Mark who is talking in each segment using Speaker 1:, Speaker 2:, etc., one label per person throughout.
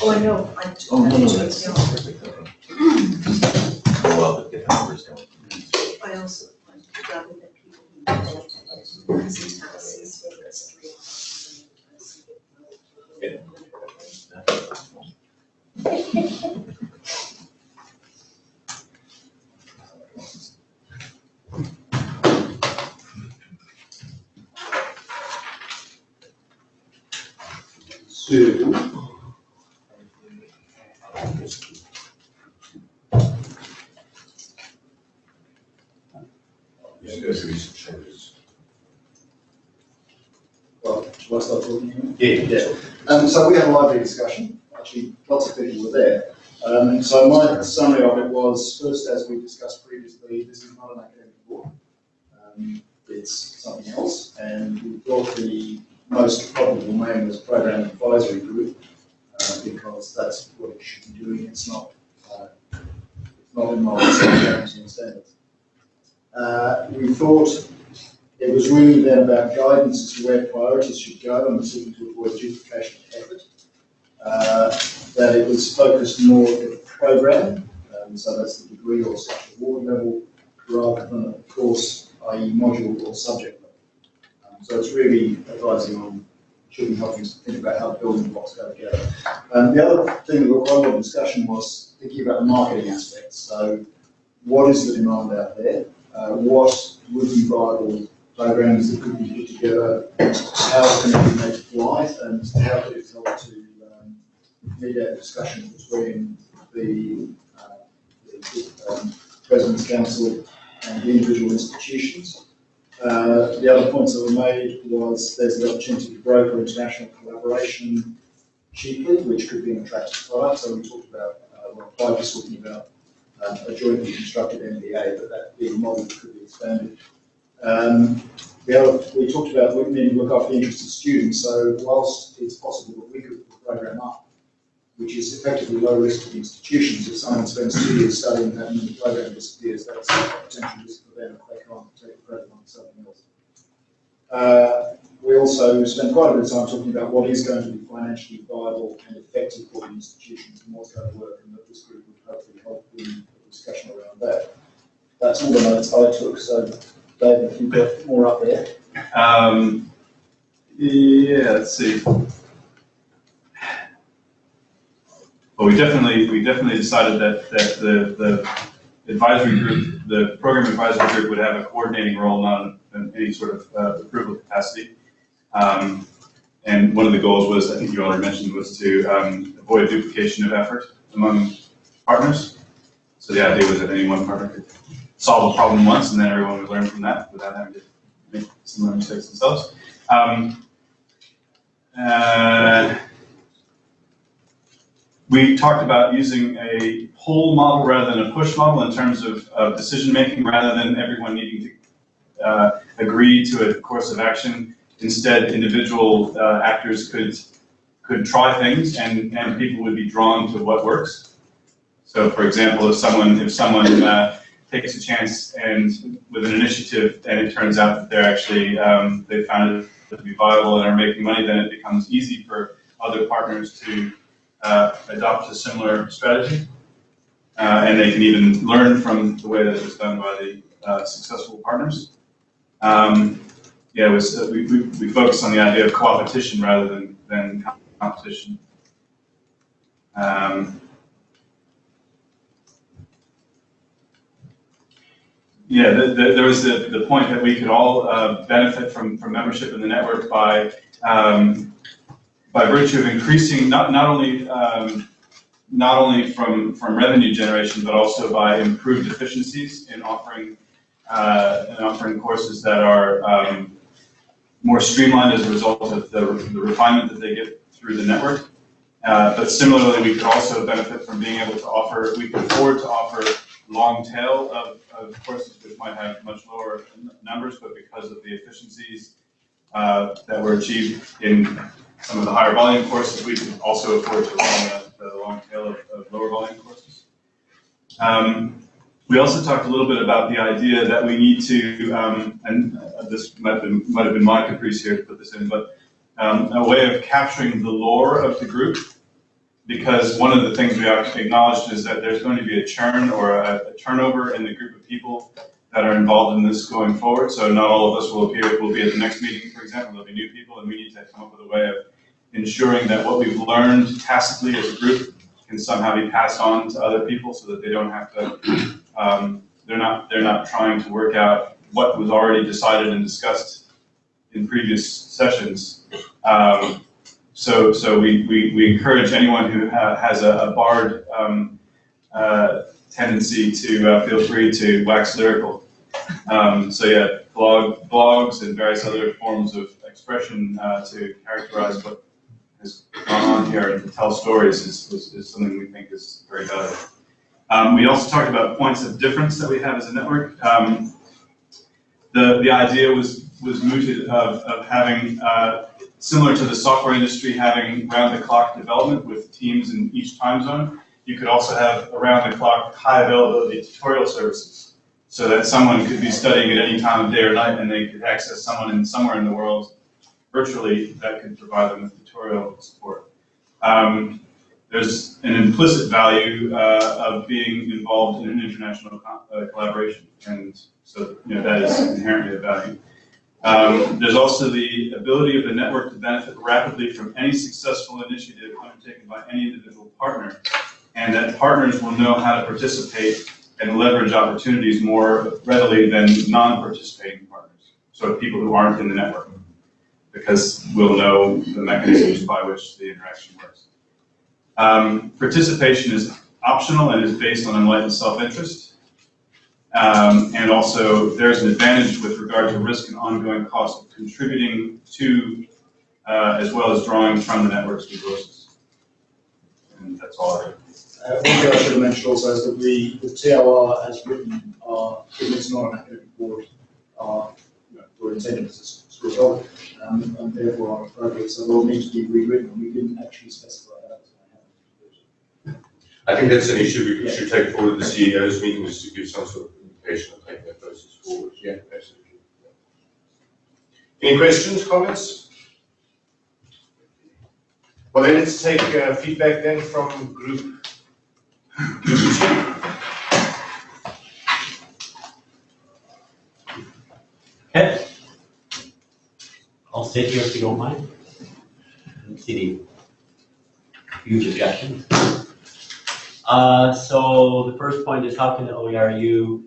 Speaker 1: Oh, I know, I.
Speaker 2: Oh, no, no, that's, that's perfect. Oh, well, but get numbers.
Speaker 1: I also, I'd rather that people who don't have these taxes, whether it's three or
Speaker 3: So.
Speaker 2: Yeah, there's gonna be some changes.
Speaker 3: Well, shall I start talking now?
Speaker 2: Yeah,
Speaker 3: Yeah, um, so we had a lively discussion, actually, lots of people were there. Um, so my summary of it was, first, as we discussed previously, this is not an academic board. Um, it's something else, and we thought the most probable name was Program Advisory Group, uh, because that's what it should be doing, it's not, uh, it's not in guarantees and standards. Uh, we thought it was really then about guidance as to where priorities should go and seeking to avoid duplication of effort. Uh, that it was focused more at the program, um, so that's the degree or such award level, rather than a course, i.e. module or subject so it's really advising on, should be helping us think about how building blocks go together. Um, the other thing that got quite a lot of discussion was thinking about the marketing aspects. So what is the demand out there? Uh, what would be viable programs that could be put together, how can it be made live, and how could it help to um, mediate discussion between the, uh, the um, President's Council and the individual institutions. Uh, the other points that were made was there's the opportunity to broker international collaboration cheaply, which could be an attractive product. So we talked about, uh, well, Clive was talking about um, a jointly constructed MBA, but that being a model that could be expanded. Um, other, we talked about we need to look after the interests of students, so whilst it's possible that we could program up, which is effectively low risk to the institutions, if someone spends two years studying that and the program disappears, that's a potential risk for them if they can't take the credit on something else. Uh, we also spent quite a bit of time talking about what is going to be financially viable and effective for the institutions and what's going to work, and that this group would hopefully help in the discussion around that. That's all the notes I took, so David, if you've got more up there.
Speaker 4: Um, yeah, let's see. Well, we definitely, we definitely decided that, that the, the advisory group, the program advisory group would have a coordinating role, not in any sort of uh, approval capacity. Um, and one of the goals was, I think you already mentioned, was to, um, avoid duplication of effort among partners. So the idea was that any one partner could solve a problem once, and then everyone would learn from that without having to make similar mistakes themselves. Um, uh, we talked about using a pull model rather than a push model in terms of, of decision making, rather than everyone needing to uh, agree to a course of action. Instead, individual uh, actors could could try things, and, and people would be drawn to what works. So, for example, if someone if someone uh, takes a chance and with an initiative, and it turns out that they're actually, um, they found it to be viable and are making money, then it becomes easy for other partners to uh, adopt a similar strategy. Uh, and they can even learn from the way that it was done by the uh, successful partners. Um, yeah, was, uh, we, we, we focused on the idea of co-opetition rather than, than competition. Um, Yeah, the, the, there was the, the point that we could all uh, benefit from, from membership in the network by, um, by virtue of increasing not, not only, um, not only from, from revenue generation, but also by improved efficiencies in offering, uh, in offering courses that are um, more streamlined as a result of the, the refinement that they get through the network. Uh, but similarly, we could also benefit from being able to offer, we could afford to offer long tail of, of courses which might have much lower numbers, but because of the efficiencies uh, that were achieved in some of the higher volume courses, we can also afford to run the, the long tail of, of lower volume courses. Um, We also talked a little bit about the idea that we need to, um, and uh, this might have been, might have been my caprice here to put this in, but um, a way of capturing the lore of the group. Because one of the things we actually acknowledged is that there's going to be a churn or a a turnover in the group of people that are involved in this going forward. So not all of us will appear, will be at the next meeting, for example, there'll be new people, and we need to come up with a way of ensuring that what we've learned tacitly as a group can somehow be passed on to other people so that they don't have to, um, they're not, they're not trying to work out what was already decided and discussed in previous sessions. Um, so, so we, we, we encourage anyone who ha- has a, a barred, um, uh, tendency to, uh, feel free to wax lyrical. Um, so yeah, blog, blogs and various other forms of expression, uh, to characterize what has gone on here to tell stories is, is, is something we think is very valuable. Um, we also talked about points of difference that we have as a network. Um, the, the idea was, was mooted of, of having, uh, similar to the software industry, having round-the-clock development with teams in each time zone. You could also have around-the-clock high availability tutorial services so that someone could be studying at any time of day or night and they could access someone in somewhere in the world virtually that could provide them with tutorial support. Um, there's an implicit value uh, of being involved in an international uh, collaboration, and so you know that is inherently a value. Um, there's also the ability of the network to benefit rapidly from any successful initiative undertaken by any individual partner, and that partners will know how to participate and leverage opportunities more readily than non-participating partners. So people who aren't in the network because we'll know the mechanisms by which the interaction works. Um, participation is optional and is based on enlightened self-interest. Um, and also, there's an advantage with regard to risk and ongoing cost of contributing to, uh, as well as drawing from the network's resources. And that's all I have.
Speaker 3: Uh, one thing I should have mentioned also is that we, the TLR as written, given it's not an academic board, are, you know, were intended as a um, and therefore are appropriate, so they'll need to be rewritten, we didn't actually specify that. I
Speaker 2: think that's an issue we should take forward to the CEO's meeting, is to give some sort of indication of taking that process forward. Yeah, absolutely. Any questions, comments? Well, then let's take uh, feedback then from group. group two.
Speaker 5: Okay. Here if you don't mind. Don't See any huge objections. Uh, so the first point is how can the OERU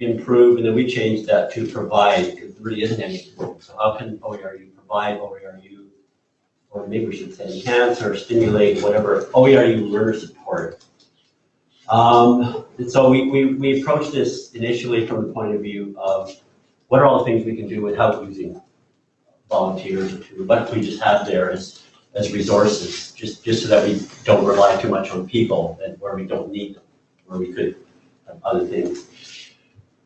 Speaker 5: improve, and then we changed that to provide, because there really isn't any. So how can OERU provide OERU, or maybe we should say enhance or stimulate whatever, OERU learner support. Um, and so we, we, we approached this initially from the point of view of what are all the things we can do without using volunteers or to, what we just have there as, as resources, just, just so that we don't rely too much on people and where we don't need them, where we could have other things.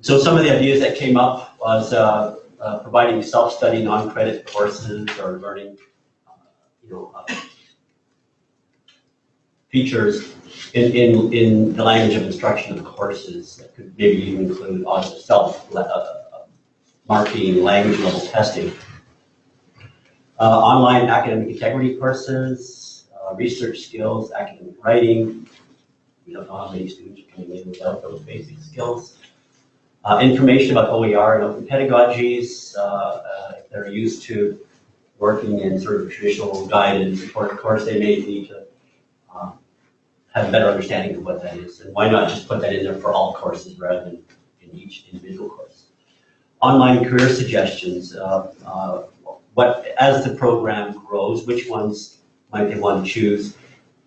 Speaker 5: So some of the ideas that came up was, uh, uh, providing self-study non-credit courses or learning, uh, you know, uh, features in, in, in the language of instruction of courses that could maybe even include also self, uh, marking, language level testing. Uh, online academic integrity courses, uh, research skills, academic writing. We don't know how many students are coming in without those basic skills. Uh, information about OER and open pedagogies, if they're used to working in sort of traditional guided support course, they may need to um, have a better understanding of what that is. And why not just put that in there for all courses rather than in each individual course? online career suggestions, uh, uh, what, as the program grows, which ones might they want to choose,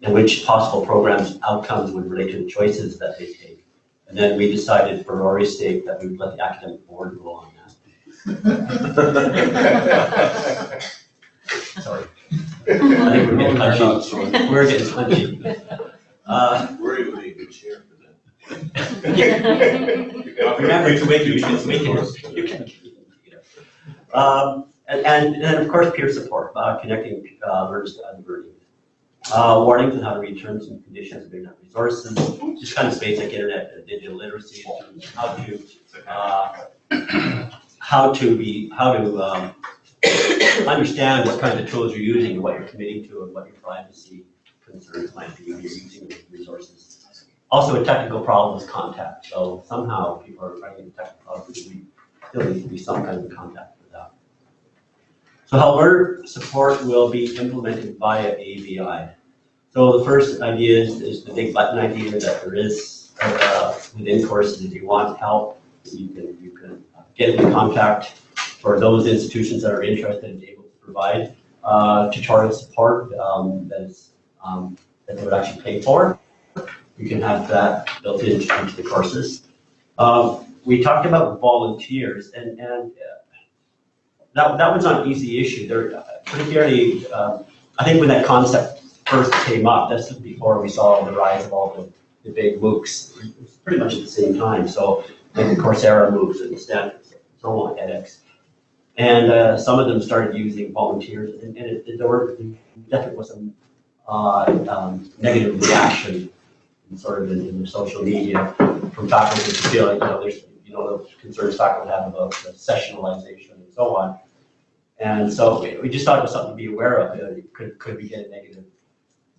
Speaker 5: and which possible programs outcomes would relate to the choices that they take. And then we decided for Rory's sake that we would let the academic board rule on that. Sorry. I think we're getting punchy. We're getting punchy. Uh,
Speaker 2: Worry would be a good chair for that.
Speaker 5: Remember to wait, you can, we can, you can. Um, and, and then, of course, peer support, uh, connecting, uh, learners to other Uh, warnings on how to read terms and conditions of internet resources, just kind of basic internet and digital literacy, how to, uh, how to be, how to, um, understand what kind of tools you're using, and what you're committing to, and what your privacy concerns might be when you're using resources. Also, a technical problem is contact, so somehow people are running technical problems, still needs to be some kind of contact. So how alert support will be implemented via AVI. So the first idea is, is the big button idea that there is, uh, within courses, if you want help, you can, you can get into contact for those institutions that are interested and able to provide, uh, tutorial support, um, that is, um, that they would actually pay for. You can have that built into, into the courses. Um, we talked about volunteers and, and uh, that, that was not an easy issue. Uh, particularly, um, I think when that concept first came up, that's before we saw the rise of all the, the big MOOCs. Pretty much at the same time. So like the Coursera MOOCs and Stanford, so on, edX. And uh, some of them started using volunteers and, and it, there were definitely was some uh, um, negative reaction sort of in, in social media from faculty to feel like, you know, there's, you know, the concerns faculty have about the sessionalization so on. And so we- just thought it was something to be aware of, it could, could we get a negative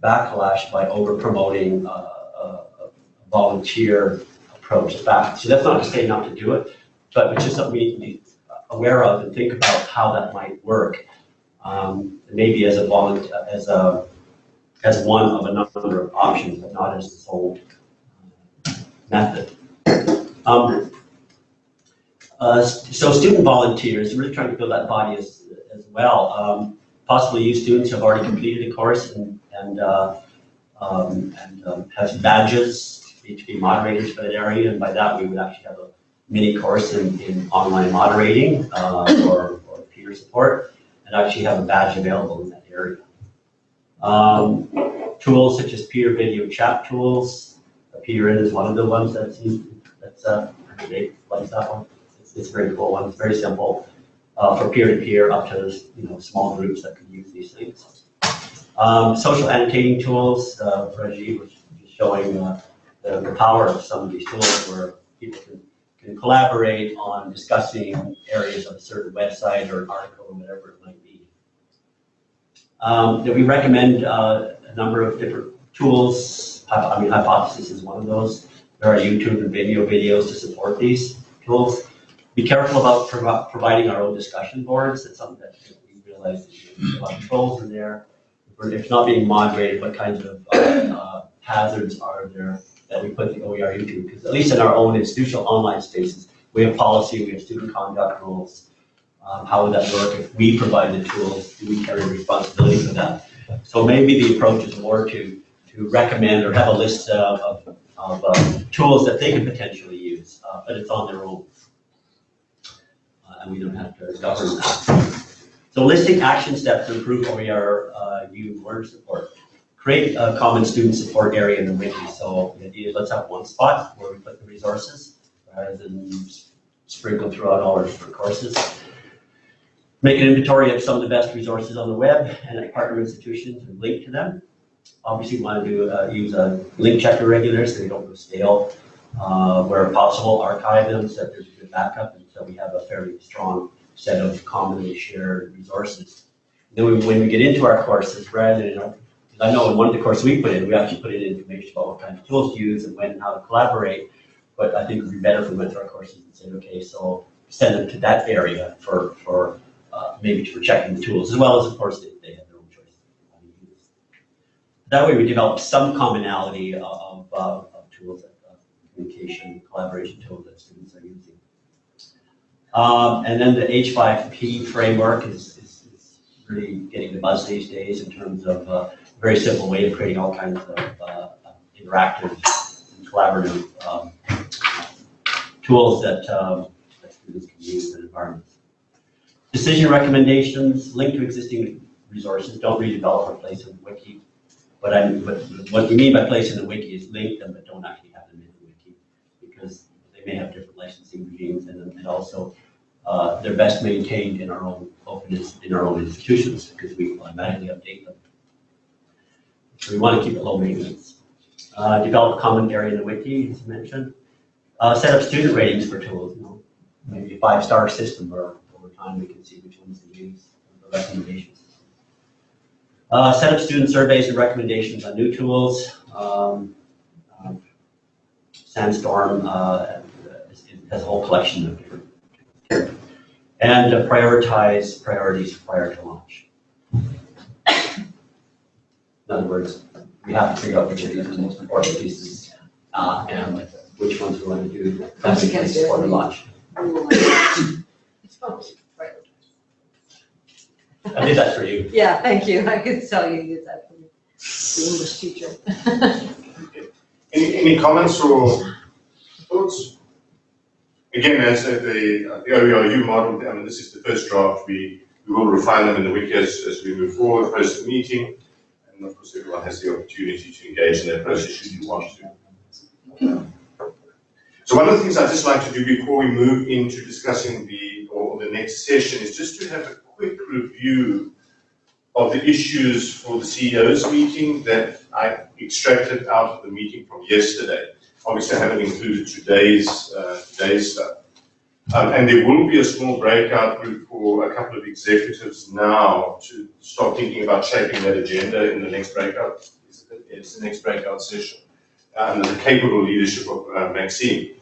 Speaker 5: backlash by over promoting uh, a a volunteer approach faculty. So that's not to say not to do it, but it's just something to be aware of and think about how that might work. Um, Maybe as a volunteer, as a, as one of a number of options, but not as the sole uh, method. Um, uh, So student volunteers, really trying to build that body as, as well. Um, Possibly you students have already completed a course and, and, uh, um, and um, have badges, to be moderators for that area, and by that, we would actually have a mini course in, in online moderating, uh, or, or peer support, and actually have a badge available in that area. Um, tools such as peer video chat tools, Appear.in is one of the ones that's, used- that's, uh, like that one. It's, very cool and it's very simple, uh, for peer-to-peer up to, you know, small groups that can use these things. Um, social annotating tools, uh, Rajiv was showing, uh, the, the power of some of these tools where people can, can collaborate on discussing areas of a certain website or an article or whatever it might be. Um, we recommend, uh, a number of different tools, I mean, Hypothesis is one of those. There are YouTube and video videos to support these tools. Be careful about provi- providing our own discussion boards, it's something that we realize there's a lot of trolls in there. If it's not being moderated, what kinds of, uh, uh, hazards are there that we put the OER into? Because at least in our own institutional online spaces, we have policy, we have student conduct rules. Um, how would that work if we provide the tools? Do we carry responsibility for that? So maybe the approach is more to, to recommend or have a list of, of, of uh, tools that they can potentially use, uh, but it's on their own. Uh, And we don't have to govern that. So listing action steps to improve OER, uh, U word support. Create a common student support area in the wiki. So the idea is let's have one spot where we put the resources rather than sprinkle throughout all our different courses. Make an inventory of some of the best resources on the web and at partner institutions and link to them. Obviously, we want to do, uh, use a link checker regular so they don't go stale. Uh, where possible, archive them so that there's a good backup until we have a fairly strong set of commonly shared resources. Then when we get into our courses, rather than, 'cause I know in one of the courses we put in, we actually put in information about what kind of tools to use and when and how to collaborate. But I think it would be better if we went through our courses and said, okay, so send them to that area for, for, uh, maybe for checking the tools, as well as, of course, they, they have their own choice. That way we develop some commonality of, of, uh, of tools, uh, communication, collaboration tools that students. Um, and then the H5P framework is, is, is really getting the buzz these days in terms of a very simple way of creating all kinds of, uh, interactive and collaborative, um, tools that, um, that students can use in environments. Decision recommendations, link to existing resources, don't redevelop or place in the wiki. But what we mean by place in the wiki is link them, but don't actually have them in the wiki. Because they may have different licensing regimes and, and also, uh, they're best maintained in our own in our own institutions, because we automatically update them. We want to keep it low maintenance. Uh, develop area in the wiki, as mentioned. Uh, set up student ratings for tools, you know, maybe a five-star system where over time we can see which ones to use for recommendations. Uh, set up student surveys and recommendations on new tools. Um, um, Sandstorm, uh, has a whole collection of different. And uh, prioritize priorities prior to launch. In other words, we have to figure out which of these are the most important pieces, uh, and which ones we want to do best in place before the launch. I did that for you.
Speaker 1: Yeah, thank you. I could tell you did that for me. The English teacher.
Speaker 2: Any, any comments or thoughts? Again, as uh, the, the OERU model, I mean, this is the first draft. We, we will refine them in the week as, as we move forward, post the meeting. And of course, everyone has the opportunity to engage in that process should you want to. So one of the things I'd just like to do before we move into discussing the, or the next session is just to have a quick review of the issues for the CEO's meeting that I extracted out of the meeting from yesterday. Obviously, I haven't included today's, uh, today's stuff. Um, and there will be a small breakout group for a couple of executives now to start thinking about shaping that agenda in the next breakout. It's, the next breakout session, uh, under the capable leadership of uh, Maxine.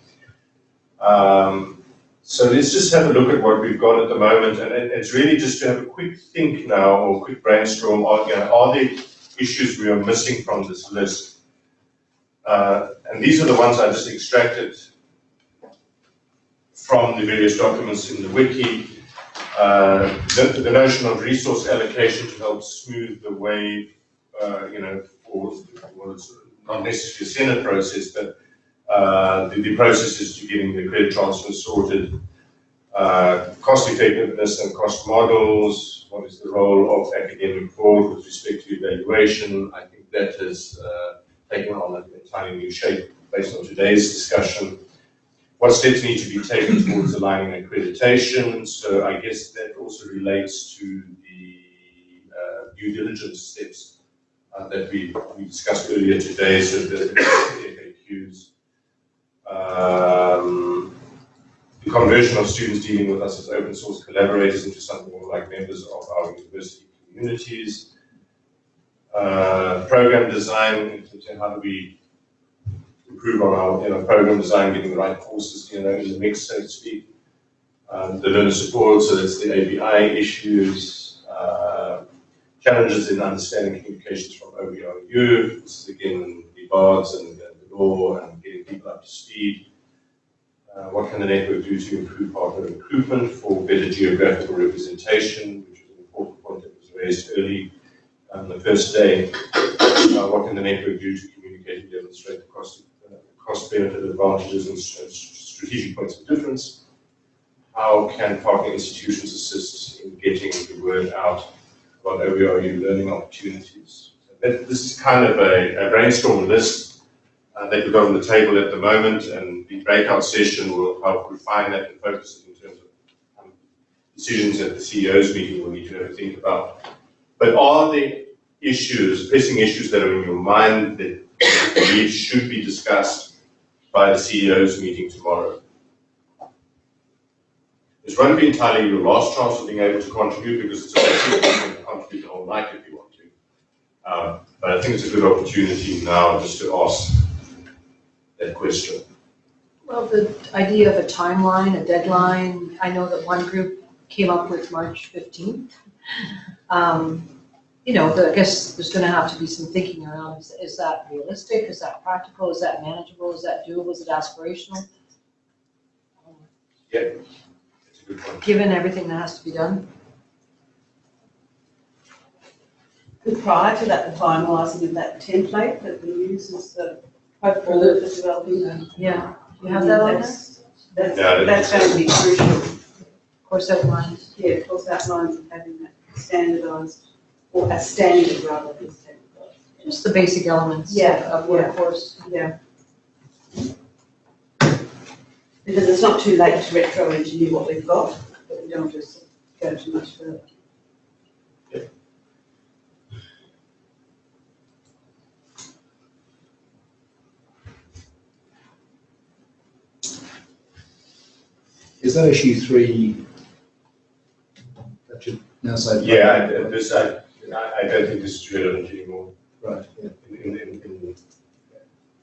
Speaker 2: Um, so let's just have a look at what we've got at the moment, and it- it's really just to have a quick think now, or quick brainstorm, are, you know, are there issues we are missing from this list? Uh, and these are the ones I just extracted from the various documents in the wiki. Uh, the, the notion of resource allocation to help smooth the way, uh, you know, for, it's not necessarily a Senate process, but uh, the, the processes to getting the credit transfer sorted, uh, cost effectiveness and cost models, what is the role of academic board with respect to evaluation? I think that is uh, taken on an entirely new shape based on today's discussion. What steps need to be taken towards aligning accreditation? So I guess that also relates to the uh, due diligence steps uh, that we, we discussed earlier today, so the FAQs. Um, the conversion of students dealing with us as open source collaborators into something more like members of our university communities. Uh, program design, how do we improve on our, you know, program design, getting the right courses, you know, in the mix, so to speak. Um, the learner support, so that's the ABI issues, uh, challenges in understanding communications from OERU, this is again the BARDS and the lore and getting people up to speed. Uh, what can the network do to improve partner recruitment for better geographical representation, which is an important point that was raised early on the first day. Uh, what can the network do to communicate and demonstrate the cost, uh, cost benefit advantages and strategic points of difference? How can partner institutions assist in getting the word out about OERU learning opportunities? That, this is kind of a, a brainstorm list uh, that we've got on the table at the moment, and the breakout session will help refine that and focus it in terms of um, decisions that the CEO's meeting will need to think about. But are there issues, pressing issues that are in your mind that you believe should be discussed by the CEO's meeting tomorrow? Won't be entirely your last chance of being able to contribute because it's a you can contribute the whole night if you want to. Um, but I think it's a good opportunity now just to ask that question.
Speaker 1: Well, the idea of a timeline, a deadline, I know that one group came up with March fifteenth. Um, you know, the- I guess there's gonna have to be some thinking around, is, is that realistic? Is that practical? Is that manageable? Is that doable? Is it aspirational?
Speaker 2: It's a good one.
Speaker 1: Given everything that has to be done?
Speaker 6: Prior to that, the finalising of that template that we use is the hopeful for developing the.
Speaker 1: Yeah. You have that on there?
Speaker 6: That's, that's,
Speaker 2: Yeah,
Speaker 6: that's going to be crucial,
Speaker 1: Of course, outlines.
Speaker 6: yeah, of course, outlines of having that standardised, or a standard rather than technical.
Speaker 1: Just the basic elements
Speaker 6: Yeah,
Speaker 1: of workforce.
Speaker 6: Yeah. Because it's not too late to retro engineer what we've got, but we don't just go too much further.
Speaker 3: Is that issue three? That now say.
Speaker 2: Yeah, this, I, I I don't think this is relevant anymore.
Speaker 3: Right, yeah.
Speaker 2: in, in, in,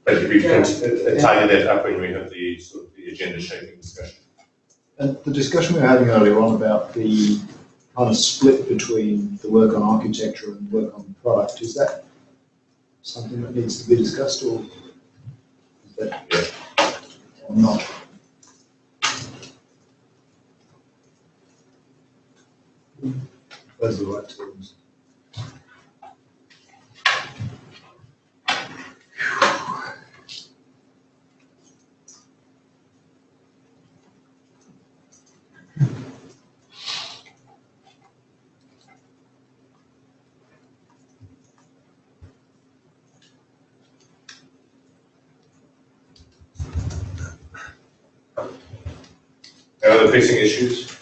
Speaker 2: but we can uh, tidy that up when we have the, sort of the agenda shaping discussion.
Speaker 3: And the discussion we were having earlier on about the kind of split between the work on architecture and work on product, is that something that needs to be discussed or is that or not? Those are the right terms.
Speaker 2: Any other pressing issues?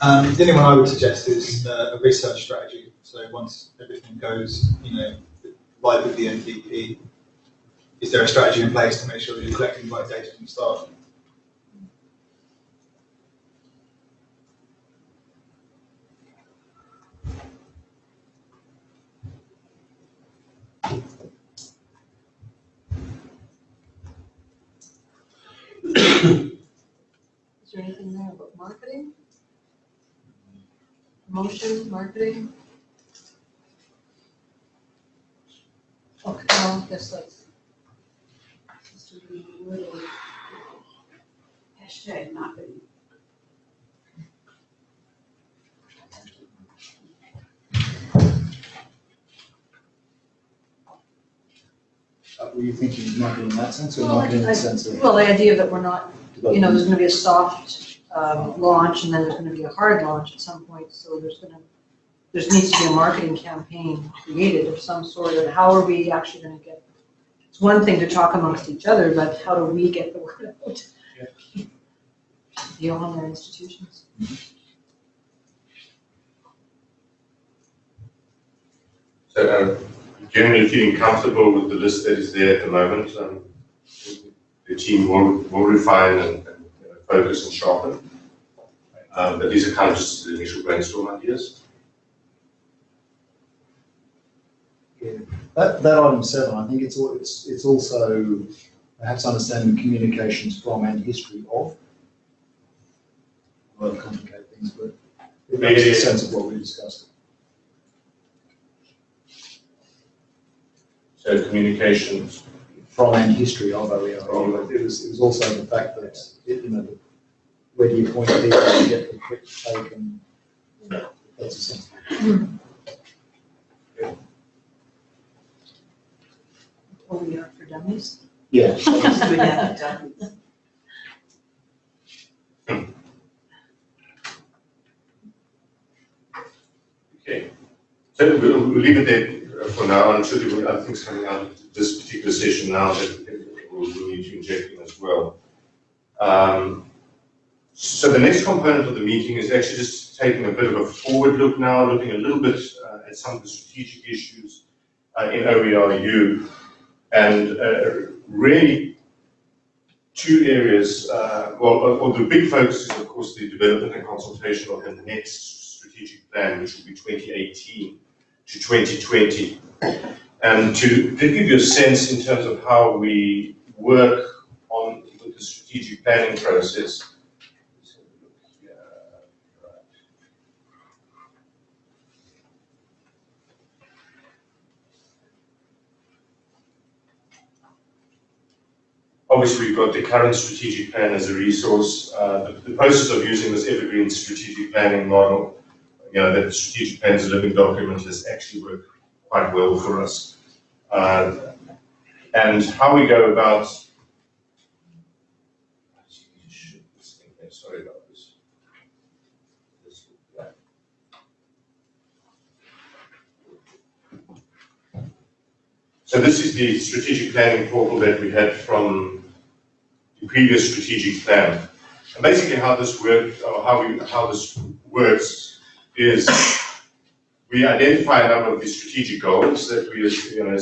Speaker 7: Um, the only one I would suggest is uh, a research strategy. So once everything goes, you know, live with the MVP, is there a strategy in place to make sure that you're collecting the right data from the start?
Speaker 1: Is there anything there about marketing? Promotion, marketing? Okay, guess that's. just to be a little-
Speaker 6: Hashtag marketing.
Speaker 3: Uh, Were you thinking marketing in that sense or
Speaker 1: Well,
Speaker 3: marketing in
Speaker 1: I-
Speaker 3: the sense of?
Speaker 1: Well, the idea that we're not, you know, there's gonna be a soft, um, launch and then there's gonna be a hard launch at some point, so there's gonna, there needs to be a marketing campaign created of some sort, and how are we actually gonna get? It's one thing to talk amongst each other, but how do we get the word out? Beyond our institutions.
Speaker 2: So, uh, generally feeling comfortable with the list that is there at the moment, um, the team will, will refine and, focus and sharpen. Um, but these are kind of just the initial brainstorm ideas.
Speaker 3: That, that item seven, I think it's, it's, it's also perhaps understanding communications from and history of. Well, complicate things, but it makes
Speaker 2: Yeah.
Speaker 3: sense of what we discussed.
Speaker 2: So communications,
Speaker 3: From and history of OER. It was, it was also the fact that, it, you know, the- where do you point people to get the quick take and, you know, that's essential.
Speaker 1: What we are for dummies.
Speaker 3: Yeah.
Speaker 6: Without done.
Speaker 2: okay. So we'll, we'll leave it there for now, and should there be other things coming out session now that we'll, need to inject in as well. Um, so the next component of the meeting is actually just taking a bit of a forward look now, looking a little bit uh, at some of the strategic issues uh, in OERU, and uh, really two areas. Uh, well, uh, well, the big focus is of course the development and consultation of the next strategic plan, which will be 2018 to 2020. And to, to give you a sense in terms of how we work on with the strategic planning process. Obviously, we've got the current strategic plan as a resource. Uh, the, the process of using this evergreen strategic planning model, you know, that the strategic plan is a living document has actually worked quite well for us. Uh, and how we go about. Sorry about this. So this is the strategic planning portal that we had from the previous strategic plan. And basically how this or how we, how this works is we identify a number of the strategic goals that we are, you know,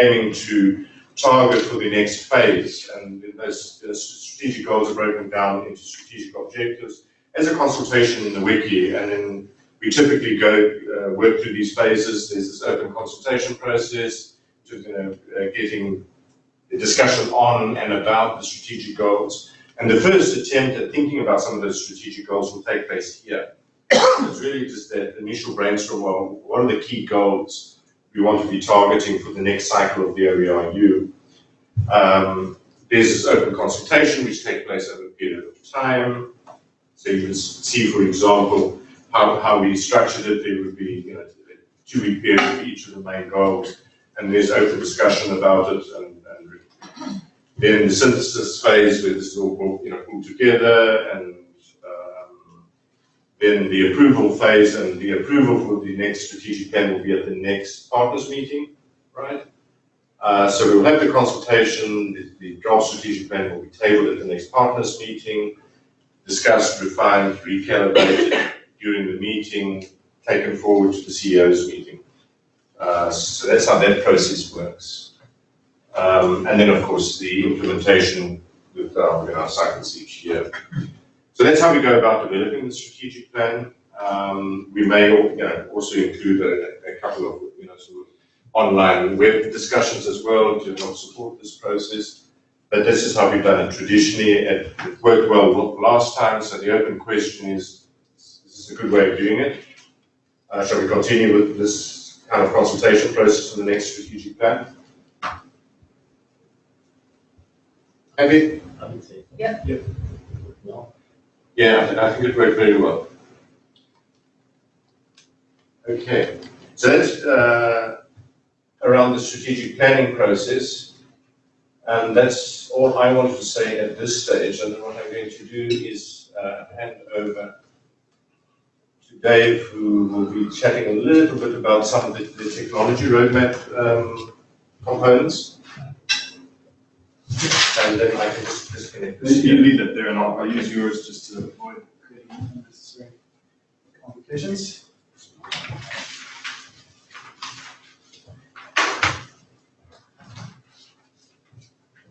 Speaker 2: aiming to target for the next phase. And those strategic goals are broken down into strategic objectives as a consultation in the wiki. And then we typically go uh, work through these phases. There's this open consultation process, to you know, uh, getting the discussion on and about the strategic goals. And the first attempt at thinking about some of those strategic goals will take place here. It's really just that initial brainstorm of what are the key goals we want to be targeting for the next cycle of the OERU. Um, there's this open consultation which takes place over a period of time. So you can see, for example, how, how we structured it. There would be you know, a two-week period for each of the main goals, and there's open discussion about it. And, and then the synthesis phase where this is all you know, pulled together and then the approval phase and the approval for the next strategic plan will be at the next partners meeting, right? Uh, so we will have the consultation, the, the draft strategic plan will be tabled at the next partners meeting, discussed, refined, recalibrated during the meeting, taken forward to the CEO's meeting. Uh, so that's how that process works. Um, and then, of course, the implementation with our, our cycles each year. So that's how we go about developing the strategic plan. Um, we may you know, also include a, a, couple of you know, sort of online web discussions as well to help support this process. But this is how we've done it traditionally. It, it worked well last time, so the open question is, is this a good way of doing it? Uh, shall we continue with this kind of consultation process for the next strategic plan? Maybe?
Speaker 5: I would say.
Speaker 1: Yep.
Speaker 2: Yep.
Speaker 5: No.
Speaker 2: Yeah, I think it worked very well. Okay, so that's uh, around the strategic planning process. And that's all I wanted to say at this stage. And then what I'm going to do is uh, hand over to Dave, who will be chatting a little bit about some of the, the technology roadmap um, components. And then I can just disconnect this.
Speaker 4: You leave it there and I'll, I'll use yours just to avoid creating unnecessary complications.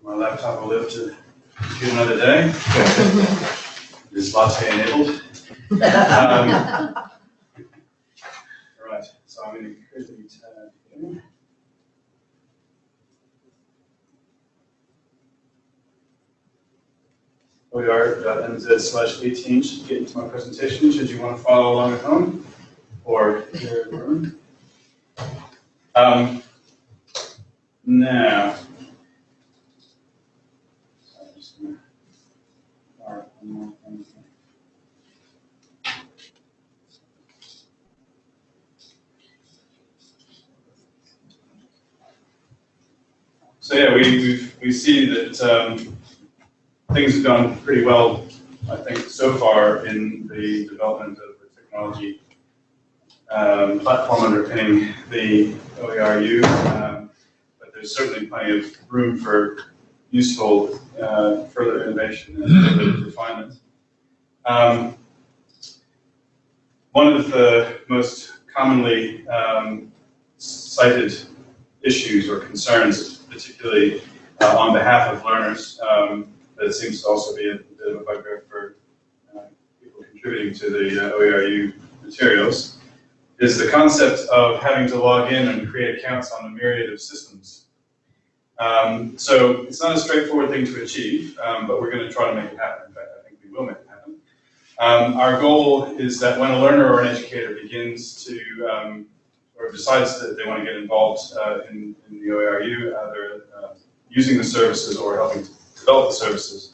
Speaker 4: My laptop will live to get another day. It's latte enabled. Um, All right, so I'm going to quickly tab in. oer.nz slash 18 should get into my presentation, should you want to follow along at home or here the room. Um, now. So yeah, we, we, we see that um, things have gone pretty well, I think, so far in the development of the technology um, platform underpinning the OERU. Um, but there's certainly plenty of room for useful uh, further innovation and refinement. Um, one of the most commonly um, cited issues or concerns, particularly uh, on behalf of learners, um, that seems to also be a bit of a bugbear for uh, people contributing to the uh, OERU materials, is the concept of having to log in and create accounts on a myriad of systems. Um, so it's not a straightforward thing to achieve, um, but we're going to try to make it happen. In fact, I think we will make it happen. Um, our goal is that when a learner or an educator begins to, um, or decides that they want to get involved uh, in, in, the OERU, either uh, using the services or helping to develop the services,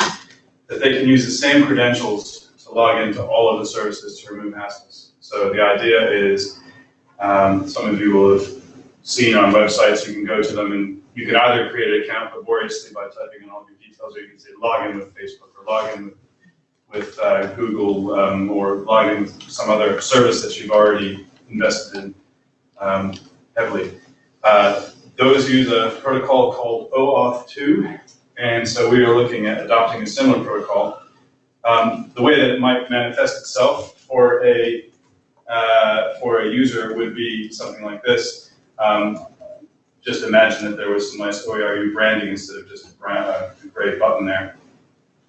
Speaker 4: that they can use the same credentials to log into all of the services to remove hassles. So the idea is, um, some of you will have seen on websites, you can go to them and you can either create an account laboriously by typing in all your details, or you can say log in with Facebook or log in with, with uh, Google um, or log in with some other service that you've already invested in um, heavily. Uh, those use a protocol called OAuth 2, and so we are looking at adopting a similar protocol. Um, the way that it might manifest itself for a uh, for a user would be something like this. Um, just imagine that there was some nice OERU branding instead of just a brand, a gray button there.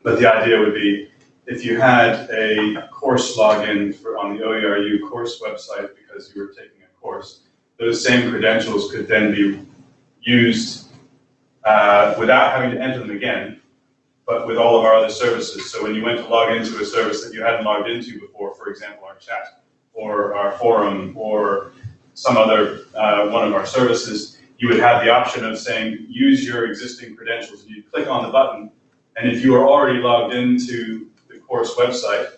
Speaker 4: But the idea would be, if you had a course login for, on the OERU course website because you were taking a course, those same credentials could then be used uh, without having to enter them again, but with all of our other services. So when you went to log into a service that you hadn't logged into before, for example, our chat, or our forum, or some other, uh, one of our services, you would have the option of saying, use your existing credentials, and you click on the button, and if you are already logged into the course website,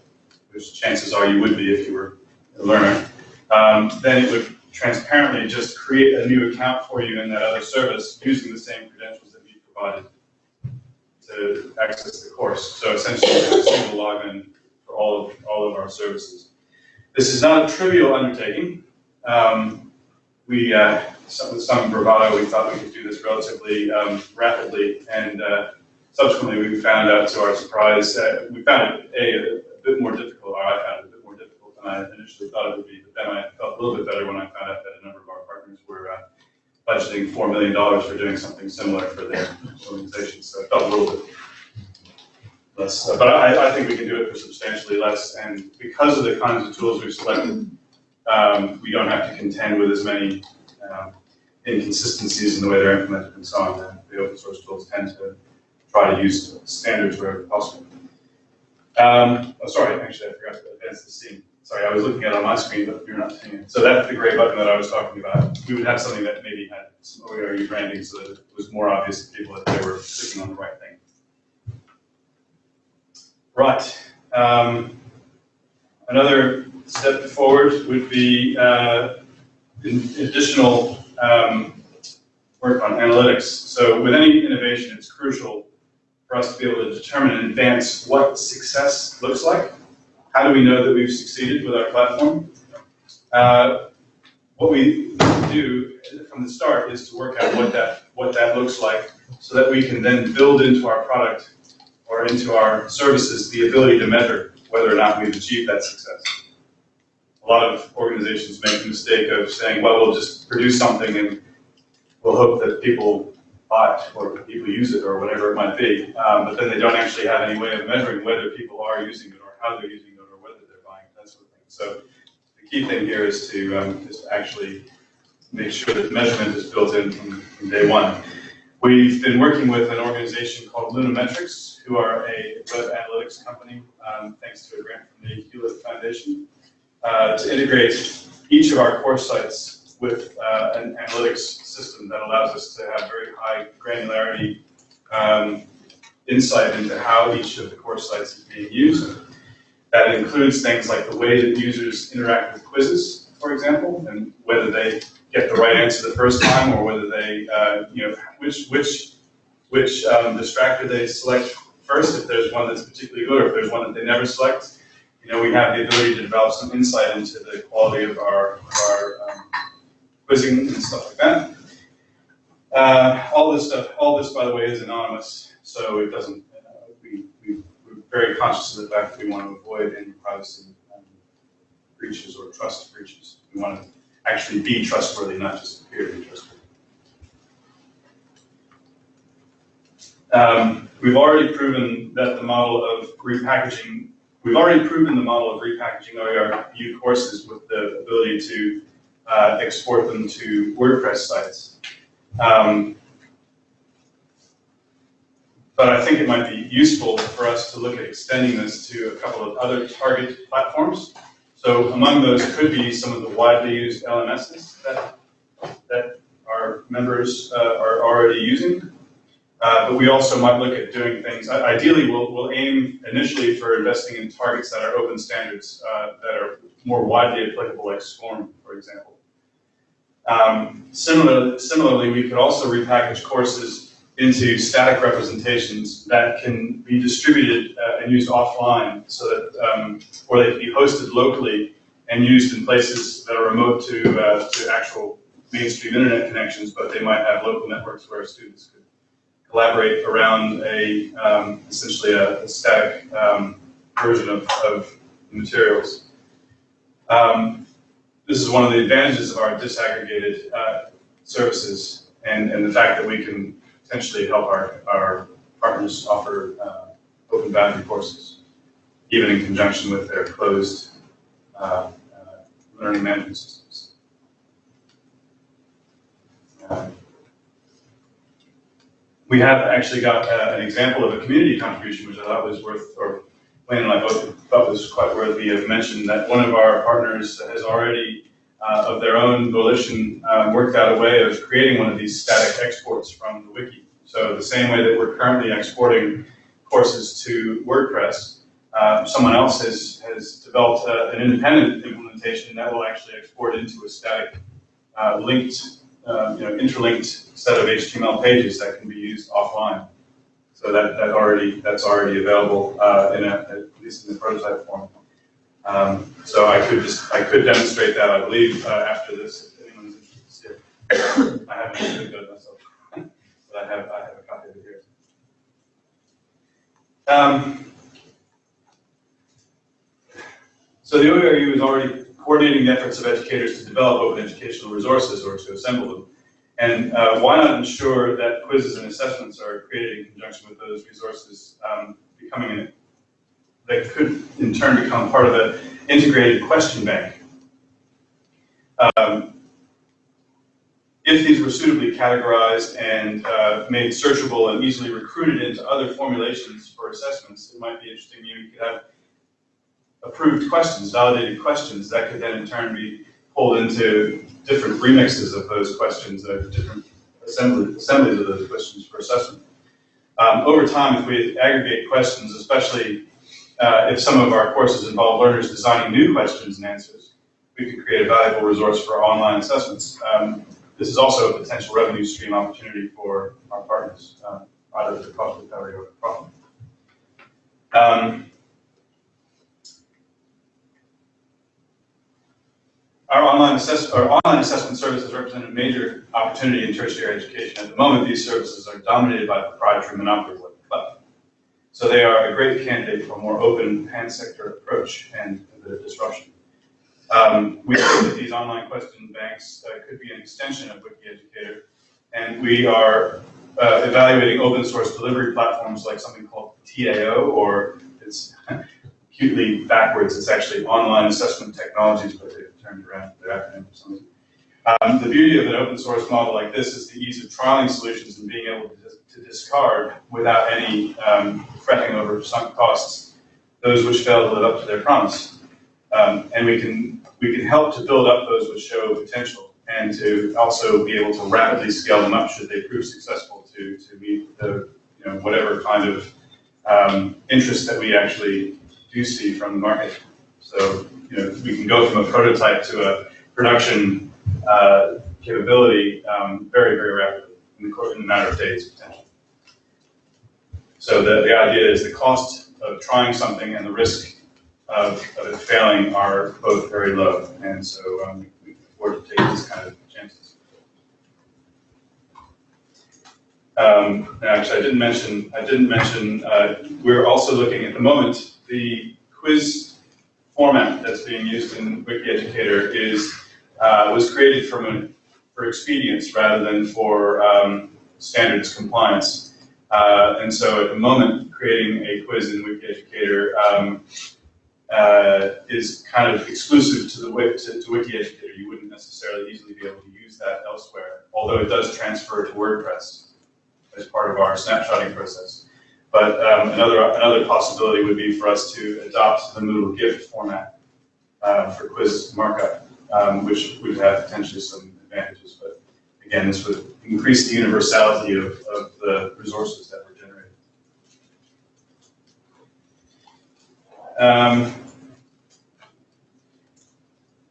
Speaker 4: which chances are you would be if you were a learner, um, then it would transparently just create a new account for you in that other service using the same credentials that we provided to access the course. So essentially, a single login for all of, all of our services. This is not a trivial undertaking. Um, we, uh, some, with some bravado, we thought we could do this relatively um, rapidly, and uh, subsequently we found out to our surprise, uh, we found it a, a bit more difficult, or I found it a bit more difficult than I initially thought it would be, but then I felt a little bit better when I found out that a number of our partners were uh, budgeting $4 million for doing something similar for their organizations, so it felt a little bit less, uh, but I, I think we can do it for substantially less, and because of the kinds of tools we've selected, um, we don't have to contend with as many um, inconsistencies in the way they're implemented and so on. The- The open source tools tend to try to use standards wherever possible. Um, oh, sorry, actually, I forgot to advance the scene. Sorry, I was looking at it on my screen, but you're not seeing it. So that's the gray button that I was talking about. We would have something that maybe had some OERU branding so that it was more obvious to people that they were clicking on the right thing. Right. Um, another step forward would be uh, additional um, work on analytics. So with any innovation, it's crucial for us to be able to determine in advance what success looks like. How do we know that we've succeeded with our platform? Uh, what we do from the start is to work out what that what that looks like, so that we can then build into our product or into our services the ability to measure whether or not we've achieved that success. A lot of organizations make the mistake of saying, well, we'll just produce something and we'll hope that people buy it or people use it or whatever it might be. Um, but then they don't actually have any way of measuring whether people are using it or how they're using it or whether they're buying it, that sort of thing. So the key thing here is to, um, is to actually make sure that measurement is built in from, from day one. We've been working with an organization called Lunametrics, who are a web analytics company, um, thanks to a grant from the Hewlett Foundation, uh, to integrate each of our course sites with uh, an analytics system that allows us to have very high granularity um, insight into how each of the course sites is being used. That includes things like the way that users interact with quizzes, for example, and whether they get the right answer the first time or whether they, uh, you know, which which which um, distractor they select first, if there's one that's particularly good, or if there's one that they never select. You know, we have the ability to develop some insight into the quality of our, of our um, quizzing and stuff like that. Uh, all this stuff, all this, by the way, is anonymous, so it doesn't, uh, we, we, we're very conscious of the fact that we want to avoid any privacy um, breaches or trust breaches. We want to actually be trustworthy, not just appear to be trustworthy. Um, we've already proven that the model of repackaging, we've already proven the model of repackaging OERU courses with the ability to uh, export them to WordPress sites. Um, but I think it might be useful for us to look at extending this to a couple of other target platforms. So among those could be some of the widely used LMSs that, that our members uh, are already using. Uh, but we also might look at doing things, ideally, we'll, we'll aim initially for investing in targets that are open standards, uh, that are more widely applicable, like SCORM, for example. Um, similar, similarly, we could also repackage courses into static representations that can be distributed uh, and used offline so that, um, or they can be hosted locally and used in places that are remote to, uh, to actual mainstream internet connections, but they might have local networks where students could collaborate around a, um, essentially a, a static um, version of, of the materials. Um, this is one of the advantages of our disaggregated uh, services and, and the fact that we can potentially help our, our partners offer uh, open boundary courses, even in conjunction with their closed uh, uh, learning management systems. Um, We have actually got uh, an example of a community contribution, which I thought was worth, or Wayne and I both thought was quite worthy of mention, that one of our partners has already, uh, of their own volition, um, worked out a way of creating one of these static exports from the wiki. So the same way that we're currently exporting courses to WordPress, uh, someone else has, has developed uh, an independent implementation that will actually export into a static uh, linked, uh, you know, interlinked set of HTML pages that can be used offline. So that, that already, that's already available uh, in a, at least in the prototype form. Um, So I could just, I could demonstrate that, I believe, uh, after this, if anyone's interested. I haven't actually done it myself, but I have, I have a copy of it here. Um, So the OERU is already coordinating the efforts of educators to develop open educational resources or to assemble them. And uh, why not ensure that quizzes and assessments are created in conjunction with those resources, um, becoming an, that could in turn become part of an integrated question bank. Um, if these were suitably categorized and uh, made searchable and easily recruited into other formulations for assessments, it might be interesting. You could have approved questions, validated questions that could then in turn be pulled into different remixes of those questions, different assembly, assemblies of those questions for assessment. Um, over time, if we aggregate questions, especially uh, if some of our courses involve learners designing new questions and answers, we could create a valuable resource for online assessments. Um, this is also a potential revenue stream opportunity for our partners, uh, either the cost recovery or the profit. Um, Our online assess, our online assessment services represent a major opportunity in tertiary education. At the moment, these services are dominated by proprietary Clef. So they are a great candidate for a more open pan-sector approach and of disruption. Um, we think that these online question banks uh, could be an extension of WikiEducator, and we are uh, evaluating open source delivery platforms like something called TAO, or it's cutely backwards, it's actually online assessment technologies, but they've turned around their acronym for some reason. Um, the beauty of an open source model like this is the ease of trialing solutions and being able to, to discard without any um, fretting over sunk costs those which fail to live up to their promise. Um, and we can we can help to build up those which show potential and to also be able to rapidly scale them up should they prove successful to to meet the you know whatever kind of um, interest that we actually do see from the market. So you know we can go from a prototype to a production uh, capability um, very very rapidly in the, in a matter of days potentially. So the, the idea is the cost of trying something and the risk of, of it failing are both very low, and so um, we afford to take these kind of chances. Um, actually, I didn't mention, I didn't mention, uh, we're also looking at the moment, the quiz format that's being used in WikiEducator is, uh, was created from a, for expedience rather than for um, standards compliance. Uh, and so at the moment, creating a quiz in WikiEducator um, uh, is kind of exclusive to the to, to WikiEducator. You wouldn't necessarily easily be able to use that elsewhere, although it does transfer to WordPress as part of our snapshotting process. But um, another another possibility would be for us to adopt the Moodle gift format uh, for quiz markup, um, which would have potentially some advantages. But again, this would increase the universality of, of the resources that were generated. Um,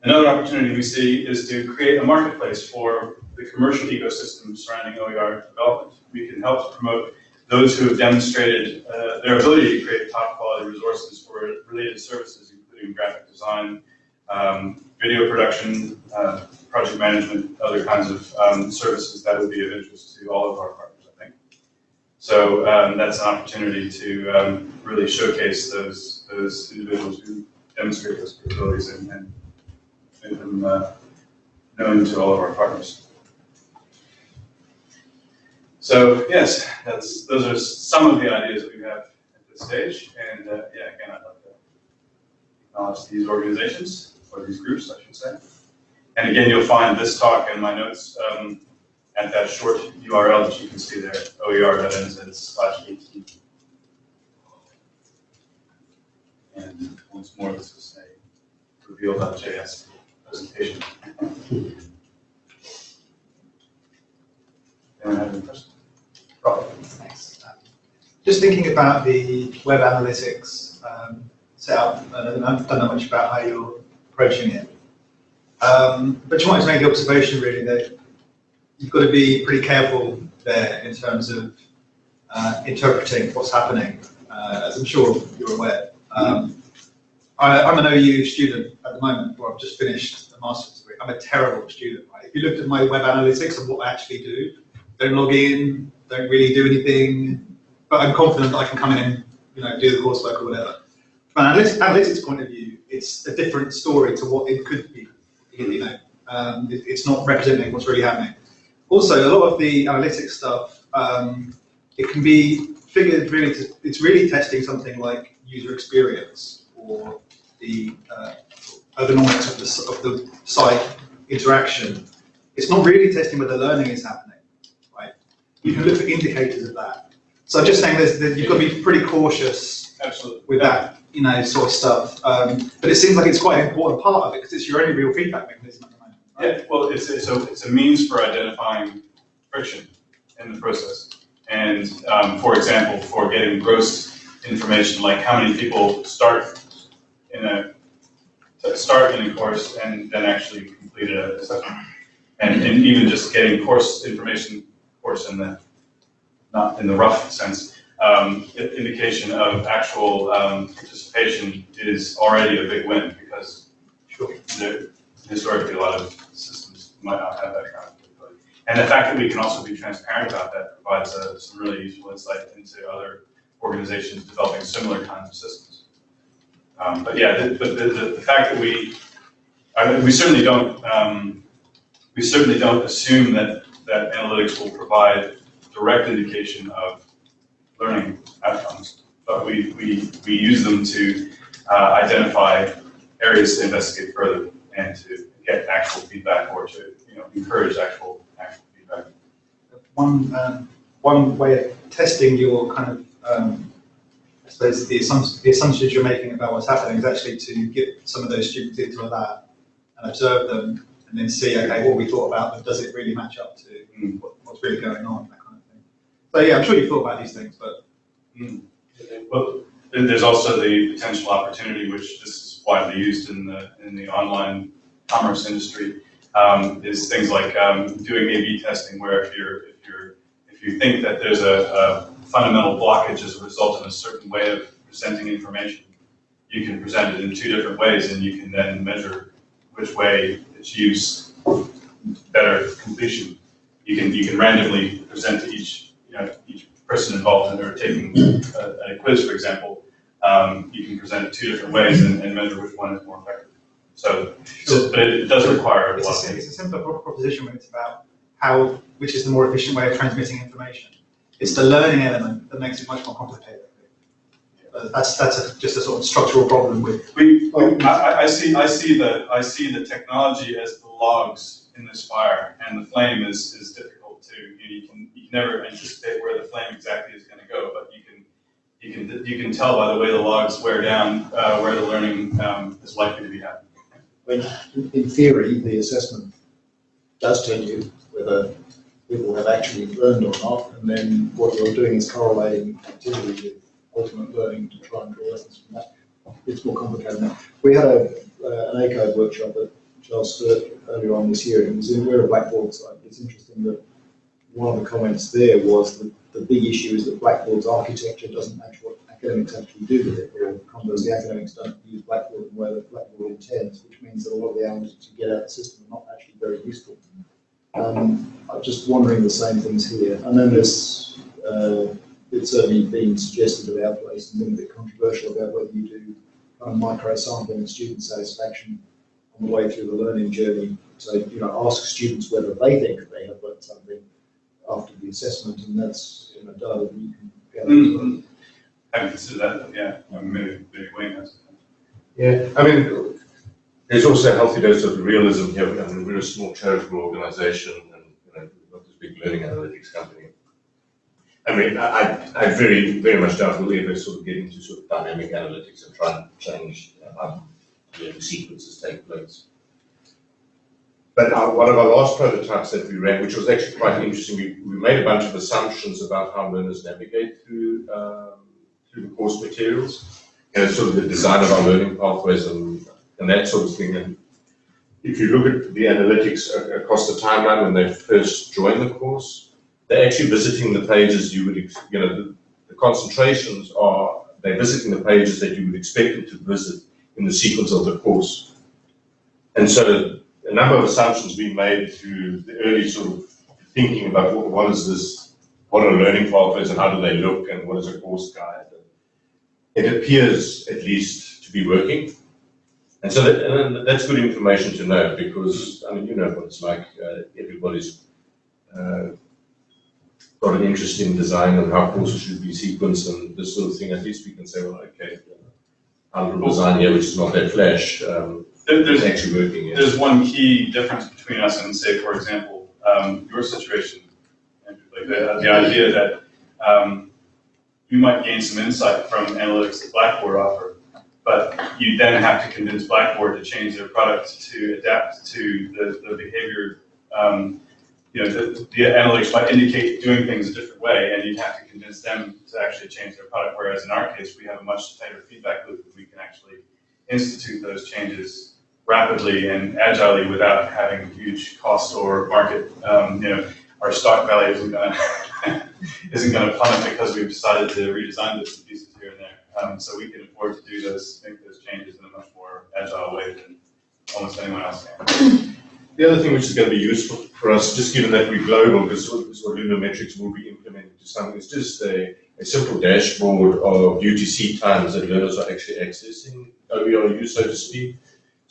Speaker 4: another opportunity we see is to create a marketplace for the commercial ecosystem surrounding OER development. We can help promote those who have demonstrated uh, their ability to create top quality resources for related services, including graphic design, um, video production, uh, project management, other kinds of um, services that would be of interest to all of our partners, I think. So um, that's an opportunity to um, really showcase those those individuals who demonstrate those capabilities and, and make them uh, known to all of our partners. So yes, that's, those are some of the ideas that we have at this stage. And uh, yeah, again, I'd like to acknowledge these organizations, or these groups, I should say. And again, you'll find this talk and my notes um, at that short URL that you can see there, oer.nz slash 18. And once more, this is a reveal.js presentation. Anyone have any questions? Rob?
Speaker 7: Thanks. Just thinking about the web analytics um, setup, and I don't know much about how you're approaching it. Um, but just wanted to make the observation really that you've got to be pretty careful there in terms of uh, interpreting what's happening, uh, as I'm sure you're aware. Um, I, I'm an OU student at the moment, or I've just finished a master's degree. I'm a terrible student, right? If you looked at my web analytics and what I actually do, don't log in, don't really do anything, but I'm confident that I can come in and you know do the coursework or whatever. From an analytics point of view, it's a different story to what it could be. You know, um, it- it's not representing what's really happening. Also, a lot of the analytics stuff, um, it can be figured really. To, it's really testing something like user experience or the uh, ergonomics of the of the site interaction. It's not really testing whether learning is happening right? you can look for indicators of that. So I'm just saying there's, that you've got to be pretty cautious
Speaker 4: Absolutely.
Speaker 7: with that, you know, sort of stuff. Um, but it seems like it's quite an important part of it because it's your only real feedback mechanism at the moment. right?
Speaker 4: Yeah, well, it's, it's a, it's a means for identifying friction in the process. And, um, for example, for getting gross information, like how many people start in a, start in a course and then actually complete a assessment. And, and even just getting course information, course in the, not in the rough sense, um, indication of actual, um, participation is already a big win because there, historically, a lot of systems might not have that kind of capability. And the fact that we can also be transparent about that provides uh, some really useful insight into other organizations developing similar kinds of systems. Um, but yeah, the, but the, the, the fact that we, I mean, we certainly don't, um, we certainly don't assume that, that analytics will provide direct indication of learning outcomes, but we, we, we use them to uh, identify areas to investigate further and to get actual feedback or to, you know, encourage actual, actual feedback.
Speaker 7: One, um, one way of testing your kind of, um, I suppose the assumptions, the assumptions you're making about what's happening is actually to get some of those students into a lab and observe them and then see, okay, what we thought about them, does it really match up to
Speaker 4: Mm.
Speaker 7: what, what's really going on, that kind of thing. So yeah, I'm sure you've thought about these things, but
Speaker 4: Well, then there's also the potential opportunity, which this is widely used in the, in the online commerce industry, um, is things like, um, doing A/B testing, where if you're, if you're, if you think that there's a, a fundamental blockage as a result of a certain way of presenting information, you can present it in two different ways, and you can then measure which way achieves better completion. You can, you can randomly present to each, you know, each person involved in or taking a, a quiz, for example, um, you can present it two different ways and, and measure which one is more effective. So, but it does require a
Speaker 7: it's a,
Speaker 4: lot
Speaker 7: it's a simpler proposition when it's about how, which is the more efficient way of transmitting information. It's the learning element that makes it much more complicated. Uh, That's, that's a, just a sort of structural problem with
Speaker 4: We, we- I, I- I see, I see the, I see the technology as the logs in this fire, and the flame is, is difficult to, you you can, you can never anticipate where the flame exactly is gonna go, but you can, you can, you can tell by the way the logs wear down, uh, where the learning, um, is likely to be happening.
Speaker 3: When, in theory, the assessment does tell you whether people have actually learned or not, and then what you're doing is correlating activity with ultimate learning to try and draw lessons from that. It's more complicated than that. We had a, uh, an ACODE workshop at Charles Sturt earlier on this year, and we're a Blackboard site. It's interesting that one of the comments there was that the big issue is that Blackboard's architecture doesn't match what academics actually do with it, or conversely, academics don't use Blackboard in the way that Blackboard intends, which means that a lot of the elements you get out of the system are not actually very useful. Um, I'm just wondering the same things here. I know there's, uh, it's certainly been suggested at our place and been a bit controversial about whether you do kind of micro sampling of student satisfaction on the way through the learning journey. So, you know, ask students whether they think they have learned something
Speaker 8: after the assessment, and that's in a data that you can gather as well.
Speaker 4: Haven't considered that, yeah, Um, maybe, maybe Wayne has.
Speaker 2: Yeah, I mean, there's also a healthy dose of realism here. I mean, we're a small charitable organization and, you know, we've got this big learning analytics company. I mean, I, I- I very, very much doubt we'll ever sort of get into sort of dynamic analytics and try and change how learning sequences take place. But our, one of our last prototypes that we ran, which was actually quite interesting, we, we made a bunch of assumptions about how learners navigate through, um, through the course materials and sort of the design of our learning pathways and, and that sort of thing. And if you look at the analytics across the timeline when they first join the course, they're actually visiting the pages you would, you know, the, the concentrations are, they're visiting the pages that you would expect them to visit in the sequence of the course. And so a number of assumptions being made through the early sort of thinking about what, what is this, what are learning pathways and how do they look and what is a course guide? it appears at least to be working. And so that, and that's good information to know because, I mean, you know what it's like, uh, everybody's uh, got an interest in design and how courses should be sequenced and this sort of thing. At least we can say, well, okay, little design here, which is not that flash, um,
Speaker 4: There- There's,
Speaker 2: actually working. yeah.
Speaker 4: there's one key difference between us and say, for example, um, your situation, Andrew, like the, the idea that, um, you might gain some insight from analytics that Blackboard offer, but you then have to convince Blackboard to change their product to adapt to the, the behavior. Um, you know, the, the analytics might indicate doing things a different way, and you'd have to convince them to actually change their product, whereas in our case, we have a much tighter feedback loop, and we can actually institute those changes rapidly and agilely without having huge costs or market, um, you know, our stock value isn't gonna, isn't gonna plummet because we've decided to redesign bits and pieces here and there. Um, so we can afford to do those, make those changes in a much more agile way than almost anyone else can.
Speaker 2: The other thing which is going to be useful for us, just given that we're global, because what, what Lunametrics will be implementing to something, is just a, a simple dashboard of UTC times that learners are actually accessing OERU, so to speak.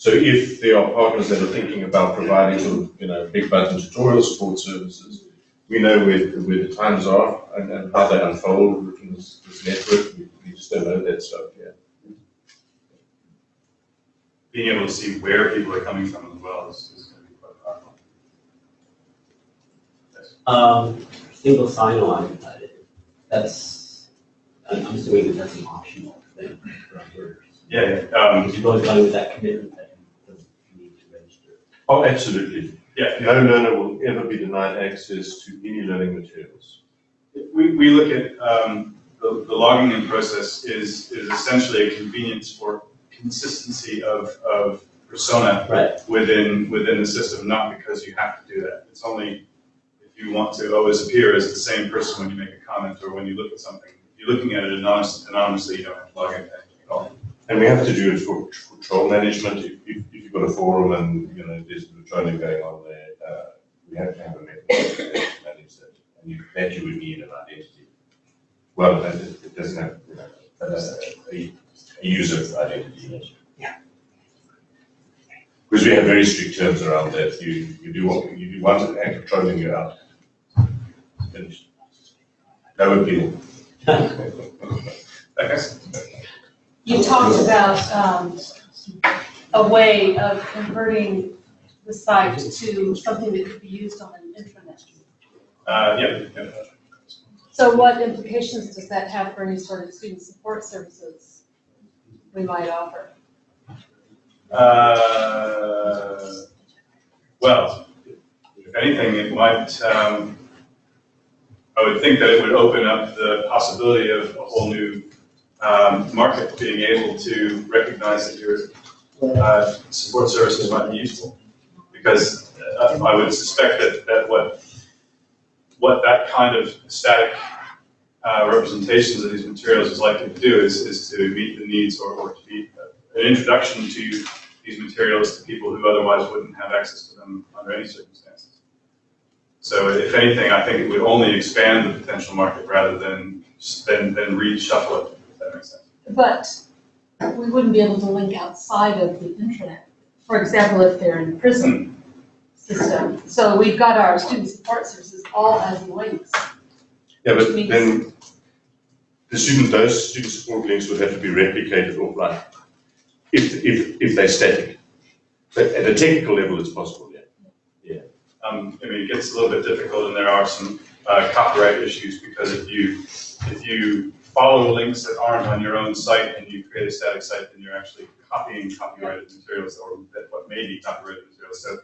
Speaker 2: So if there are partners that are thinking about providing sort of, you know, big button tutorial support services, we know where, where the times are and, and how they unfold within this, this network. We, we just don't know that stuff yet.
Speaker 4: Being able to see where people are coming from as well is, is gonna be quite powerful. Yes.
Speaker 5: Um, single sign-on, uh, that's, I'm I'm assuming that that's an optional thing for employers.
Speaker 4: Yeah, yeah, um,
Speaker 5: Because you go along with that commitment that you you need to register.
Speaker 2: Oh, absolutely.
Speaker 4: yeah,
Speaker 2: No learner will ever be denied access to any learning materials.
Speaker 4: We, we look at, um, the, the logging in process is, is essentially a convenience for consistency of, of persona
Speaker 5: Right.
Speaker 4: within, within the system, not because you have to do that. It's only if you want to always appear as the same person when you make a comment or when you look at something. If you're looking at it anonymous- anonymously, you don't have to log in at all.
Speaker 2: And we have to do it for for troll management. If, if, if you've got a forum and, you know, there's trolling going on there, uh, we have to have a mechanism to manage that. And you, that you would need an identity. Well, it, it doesn't have, you know, uh, a, a user identity.
Speaker 5: Yeah.
Speaker 2: Because we have very strict terms around that. You, you do what, you do one act of trolling, you're out. Finished. No appeal.
Speaker 4: Okay?
Speaker 9: You talked about um, a way of converting the site to something that could be used on an intranet.
Speaker 4: Uh, yeah, yeah.
Speaker 9: So what implications does that have for any sort of student support services we might offer?
Speaker 4: Uh, well, if anything, it might, um, I would think that it would open up the possibility of a whole new, um, market being able to recognize that your, uh, support services might be useful. Because uh, I would suspect that, that what, what that kind of static, uh, representations of these materials is likely to do is, is to meet the needs or, or to be an introduction to these materials to people who otherwise wouldn't have access to them under any circumstances. So if anything, I think it would only expand the potential market rather than, than, than reshuffle it, if that makes sense.
Speaker 9: But we wouldn't be able to link outside of the intranet. For example, if they're in prison, system. So we've got our student support services all as links.
Speaker 2: Yeah, but then the student, those student support links would have to be replicated offline if, if, if they're static. But at a technical level, it's possible, yeah.
Speaker 4: Um, I mean, it gets a little bit difficult and there are some uh, copyright issues because if you, if you follow links that aren't on your own site and you create a static site, then you're actually copying copyrighted materials or what may be copyrighted materials. So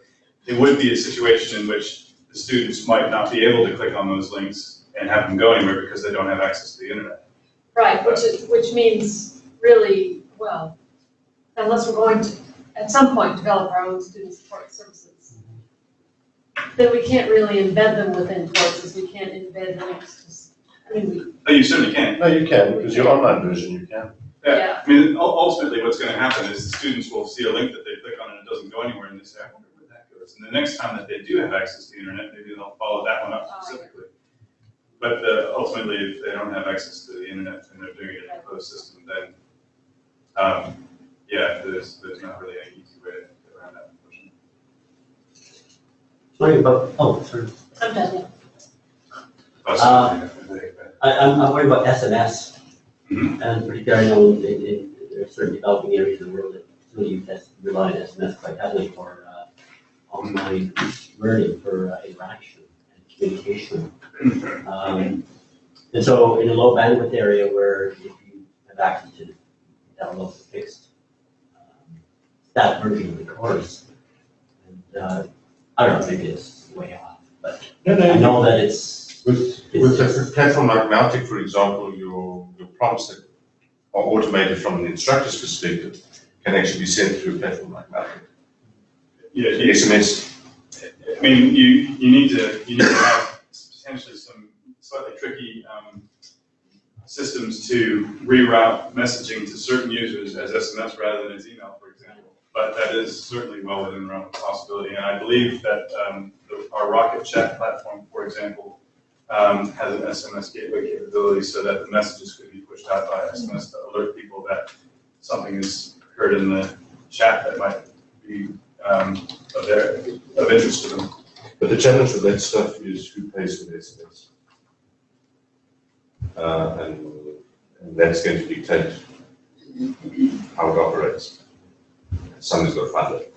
Speaker 4: it would be a situation in which the students might not be able to click on those links and have them go anywhere because they don't have access to the internet.
Speaker 9: Right, which is, which means really, well, unless we're going to, at some point, develop our own student support services, then we can't really embed them within courses, we can't embed links, I mean, we,
Speaker 4: Oh, you certainly can.
Speaker 2: No, you can, because your online version, you can.
Speaker 9: yeah,
Speaker 4: I mean, ul- ultimately, what's gonna happen is the students will see a link that they click on and it doesn't go anywhere, and they say, I wonder where that goes. And the next time that they do have access to the internet, maybe they'll follow that one up
Speaker 9: Oh,
Speaker 4: specifically. But uh, ultimately, if they don't have access to the internet and they're doing it in a closed system, then, um, yeah, there's, there's not really any easy way to get around that, unfortunately.
Speaker 5: Sorry about, oh, sorry.
Speaker 9: I'm done, yeah.
Speaker 4: Possibly, I think, but-
Speaker 5: I, I'm, I'm worried about SMS. And particularly, I know in, in, there are certain developing areas of the world that S, rely on SMS quite heavily for, uh, online learning, for uh, interaction and communication. Um, and so in a low bandwidth area where if you have access to download the fixed, um, that version of the course, and, uh, I don't know, maybe it's way off, but
Speaker 2: No,
Speaker 5: I know that it's,
Speaker 2: With, with a platform like Mautic, for example, your, your prompts that are automated from an instructor's perspective can actually be sent through a platform like Mautic.
Speaker 4: Yeah, you-
Speaker 2: SMS,
Speaker 4: I mean, you, you need to, you need to have potentially some slightly tricky, um, systems to reroute messaging to certain users as SMS rather than as email, for example. But that is certainly well within the realm of possibility, and I believe that, um, the- our Rocket Chat platform, for example, um, has an SMS gateway capability so that the messages could be pushed out by SMS to alert people that something has occurred in the chat that might be, um, of their, of interest to them.
Speaker 2: but the challenge with that stuff is who pays for the SMS. Uh, and, and that's going to dictate how it operates. Somebody's got to fund it.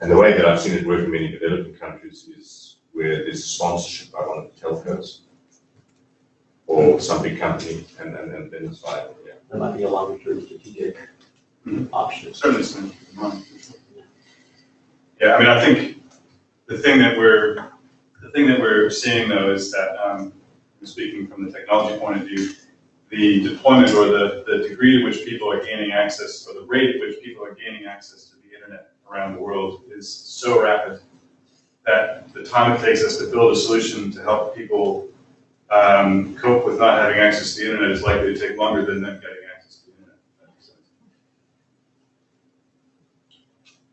Speaker 2: And the way that I've seen it work in many developing countries is where there's sponsorship by one of the telcos or some big company, and, and, and then it's viable, yeah.
Speaker 5: that might be a longer term strategic
Speaker 4: Mhm.
Speaker 5: option.
Speaker 4: Certainly something to keep in mind. Yeah, I mean, I think the thing that we're, the thing that we're seeing though is that, um, speaking from the technology point of view, the deployment or the, the degree to which people are gaining access, or the rate at which people are gaining access to the internet around the world is so rapid that the time it takes us to build a solution to help people um, cope with not having access to the internet is likely to take longer than them getting access to the internet.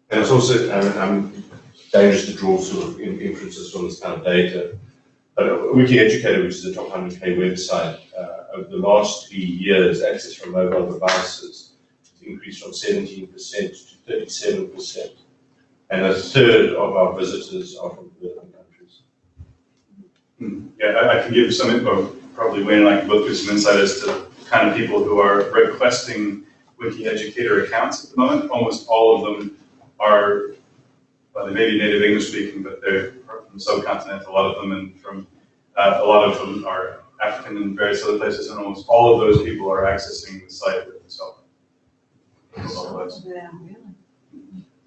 Speaker 2: And it's also, um, um, dangerous to draw sort of inferences from this kind of data. But uh, Wiki Educator, which is a top 100K website, uh, over the last three years, access from mobile devices increased from 17% to 37%. And a third of our visitors are from developing countries.
Speaker 4: Hmm, Yeah, I, I can give some info, probably Wayne and I can both give some insight as to the kind of people who are requesting Wiki Educator accounts at the moment. Almost all of them are, well, they may be native English speaking, but they're from the subcontinent, a lot of them, and from, uh, a lot of them are African and various other places, and almost all of those people are accessing the site with the cell phone.
Speaker 6: Yeah.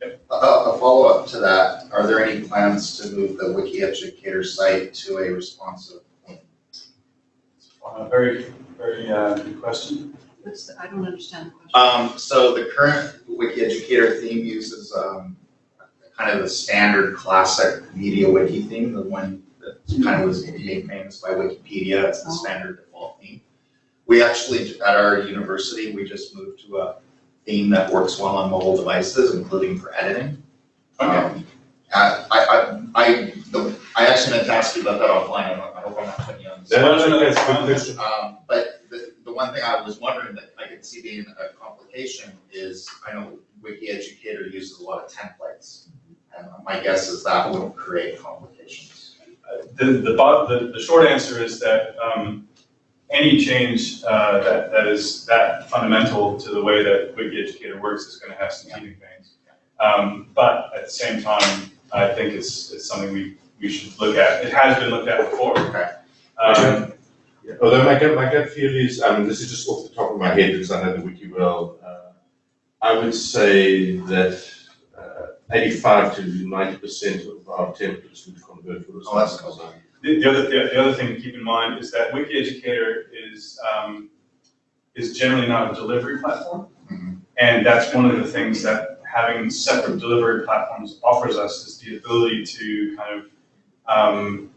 Speaker 10: A, a follow-up to that, are there any plans to move the Wiki Educator site to a responsive?
Speaker 4: Uh, very, very, uh, good question.
Speaker 1: What's the, I don't understand the question.
Speaker 10: Um, so the current Wiki Educator theme uses, um, kind of the standard classic media wiki theme, the one that kind of was made famous by Wikipedia, it's the standard default theme. We actually, at our university, we just moved to a theme that works well on mobile devices, including for editing.
Speaker 4: Okay.
Speaker 10: Um, I, I, I, the, I actually meant to ask you about that offline, I I hope I'm not putting you on the spot.
Speaker 4: No, no, no, that's fine.
Speaker 2: question.
Speaker 10: Um, but the, the one thing I was wondering that I could see being a complication is, I know Wiki Educator uses a lot of templates And my guess is that will create complications.
Speaker 4: The, the, the, the short answer is that, um, any change, uh, that, that is that fundamental to the way that Wiki Educator works is gonna have some teething pains. Um, but at the same time, I think it's, it's something we, we should look at. It has been looked at before.
Speaker 10: Okay.
Speaker 4: Um,
Speaker 2: Yeah, Although my gut, my gut feel is, I mean, this is just off the top of my head because I know the wiki well. uh, I would say that uh, eighty-five to ninety percent of our templates would convert for
Speaker 10: Oh, that's cool.
Speaker 4: The, the other, the, the other thing to keep in mind is that Wiki Educator is, um, is generally not a delivery platform.
Speaker 10: Mhm.
Speaker 4: And that's one of the things that having separate delivery platforms offers us is the ability to kind of, um,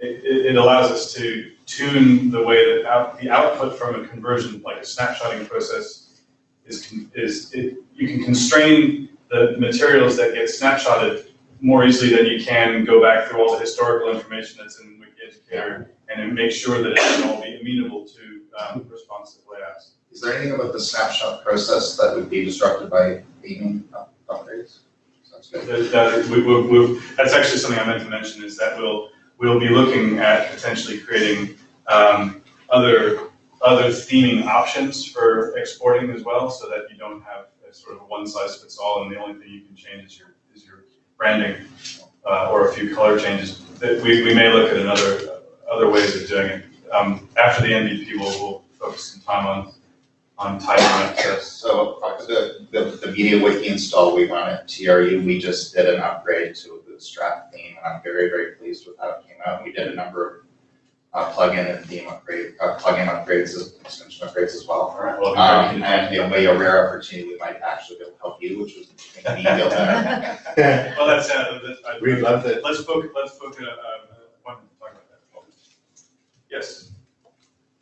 Speaker 4: it, it, allows us to tune the way that out, the output from a conversion, like a snapshotting process is, is, it, you can constrain the materials that get snapshotted more easily than you can go back through all the historical information that's in Wiki Educator and make sure that it can all be amenable to, um, responsive layouts.
Speaker 10: Is there anything about the snapshot process that would be disrupted by theming up- upgrades? Sounds good.
Speaker 4: That, that, we, we, we, that's actually something I meant to mention, is that we'll, we'll be looking at potentially creating, um, other, other theming options for exporting as well, so that you don't have a sort of one size fits all, and the only thing you can change is your, is your branding, uh, or a few color changes. That we, we may look at another, other ways of doing it. Um, after the MVP, we'll, we'll focus some time on, on tighter access.
Speaker 10: So the, the, the media wiki install we run at TRU, we just did an upgrade to a Bootstrap theme, and I'm very, very pleased with how it came out. We did a number of uh, plugin and theme upgrade, uh, plugin upgrades, extension upgrades as well.
Speaker 4: All right, well,
Speaker 10: Um, and the way a rare opportunity, we might actually be able to help you, which was make me feel better.
Speaker 4: Well, that's, uh, that's, I-
Speaker 2: We love that.
Speaker 4: Let's book, let's book a, a, one, talk about that. Yes,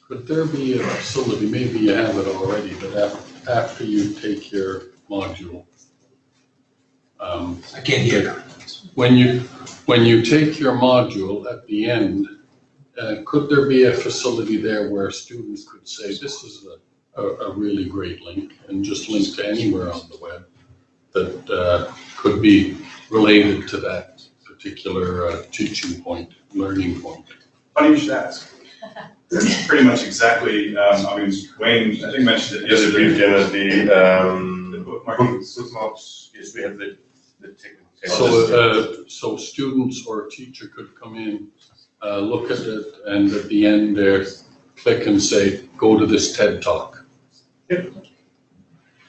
Speaker 11: Could there be a facility, maybe you have it already, but af- after you take your module? um,
Speaker 7: I can't hear.
Speaker 11: When you, when you take your module at the end, uh, could there be a facility there where students could say, this is a, a, a really great link, and just link to anywhere on the web that, uh, could be related to that particular, uh, teaching point, learning point?
Speaker 4: funny you should ask. Pretty much exactly, um, I mean, Wayne, I think mentioned it
Speaker 2: Yes,
Speaker 4: yesterday.
Speaker 2: brief, Jenna, the,
Speaker 4: The
Speaker 2: um,
Speaker 4: bookmarking.
Speaker 2: bookmarks, yes, we have the, the technical.
Speaker 11: So, uh, so students or a teacher could come in, uh, look at it, and at the end there, click and say, go to this TED Talk. Yep.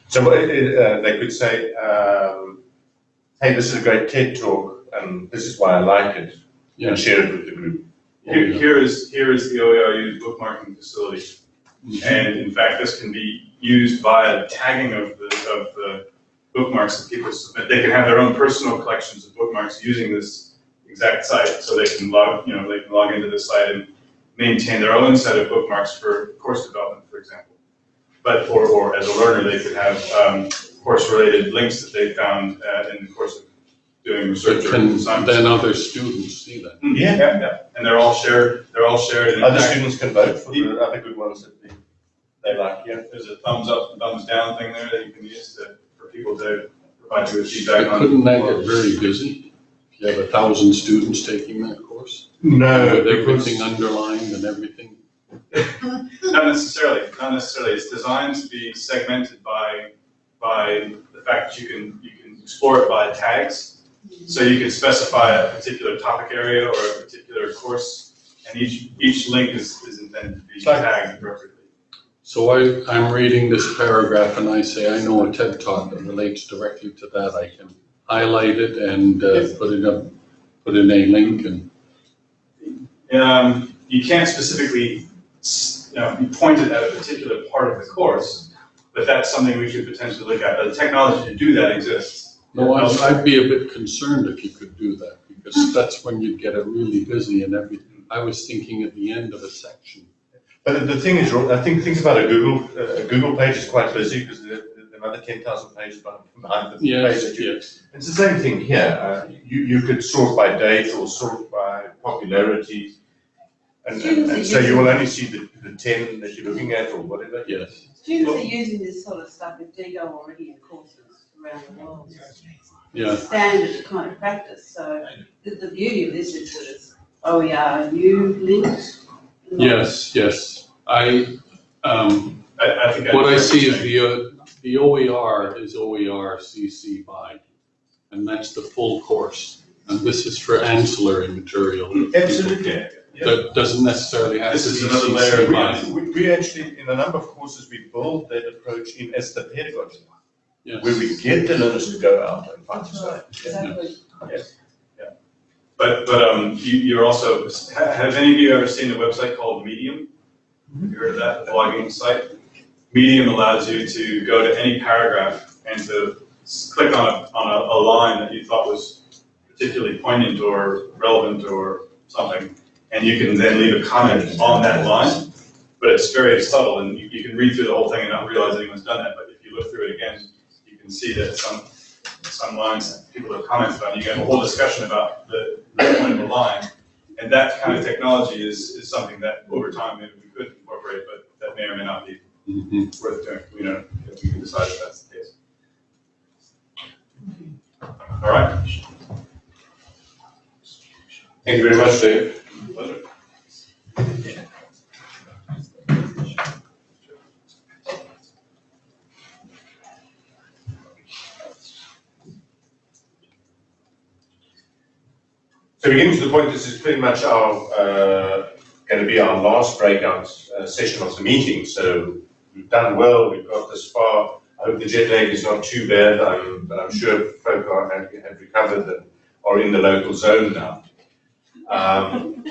Speaker 2: So it, it, uh, they could say, um, hey, this is a great TED talk, and this is why I like it,
Speaker 11: Yeah.
Speaker 2: and share it with the group.
Speaker 4: Here, here is, here is the OERU bookmarking facility.
Speaker 11: Mhm.
Speaker 4: And in fact, this can be used via tagging of the, of the bookmarks that people submit. They can have their own personal collections of bookmarks using this exact site. So they can log, you know, they can log into the site and maintain their own set of bookmarks for course development, for example. But, or, or as a learner, they could have, um, course-related links that they found, uh, in the course of doing research or
Speaker 11: Can
Speaker 4: assignments.
Speaker 11: then other students see that?
Speaker 4: Mm, Yeah, yeah, yeah. And they're all shared, they're all shared. and
Speaker 2: Other students can vote for the other good ones that they, they like, yeah.
Speaker 4: There's a thumbs up, and thumbs down thing there that you can use to, for people to provide you with feedback
Speaker 11: But. Couldn't that get very busy? If you have a thousand students taking that course?
Speaker 2: No,
Speaker 11: With
Speaker 2: because,
Speaker 11: everything underlined and everything?
Speaker 4: Not necessarily, not necessarily. It's designed to be segmented by, by the fact that you can, you can explore it by tags. So you can specify a particular topic area or a particular course, and each, each link is, is intended to be
Speaker 2: It's
Speaker 4: tagged appropriately.
Speaker 11: So I, I'm reading this paragraph and I say, I know a TED Talk that relates directly to that. I can highlight it and uh, put it up, put in a link and,
Speaker 4: Um, you can't specifically, you know, point it at a particular part of the course, but that's something we should potentially look at. The technology to do that exists.
Speaker 11: no, I'd, I'd be a bit concerned if you could do that because that's when you'd get it really busy and everything. I was thinking at the end of a section.
Speaker 2: but the thing is, I think, things about a Google, uh, a Google page is quite busy because there there are another ten thousand pages behind behind the page
Speaker 11: Yes,
Speaker 2: that
Speaker 11: yes.
Speaker 2: It's the same thing here, uh, you, you could sort by date or sort by popularity. And, and, and so you will only see the, the ten that you're looking at or whatever.
Speaker 11: Yes.
Speaker 6: Students are using this sort of stuff with Diigo already in courses. around the world.
Speaker 11: Yeah,
Speaker 6: Standard kind of practice, so the, the beauty of this is that it's OER, you linked.
Speaker 11: yes, yes. I, um,
Speaker 4: I, I think.
Speaker 11: what I see is the, uh, the OER is OER CC by, and that's the full course. And this is for ancillary material.
Speaker 2: Absolutely, yeah.
Speaker 11: That doesn't necessarily have to
Speaker 4: This
Speaker 11: be
Speaker 4: is another layer
Speaker 11: CC
Speaker 4: of
Speaker 11: by.
Speaker 2: We, we actually, in a number of courses, we build that approach in as the pedagogy,
Speaker 11: Yes.
Speaker 2: where we get the learners to go out and find stuff.
Speaker 6: Exactly.
Speaker 4: But, but, um, you, you're also, ha- have any of you ever seen a website called Medium? Have you heard of that, blogging site? Medium allows you to go to any paragraph and to click on a, on a, a line that you thought was particularly poignant or relevant or something, and you can then leave a comment on that line. But it's very subtle, and you, you can read through the whole thing and not realize anyone's done that, but if you look through it again, you can see that some, some lines people have commented on, you get a whole discussion about the, the point of the line. And that kind of technology is, is something that over time maybe we could incorporate, but that may or may not be
Speaker 11: Mhm.
Speaker 4: worth doing, you know, if we can decide if that's the case. All right.
Speaker 2: Thank you very much, Dave.
Speaker 4: Pleasure.
Speaker 2: So we're getting to the point, this is pretty much our, uh, going to be our last breakout uh, session of the meeting. So we've done well, we've got this far. I hope the jet lag is not too bad, but I'm sure folk are, have, have recovered and are in the local zone now. Um,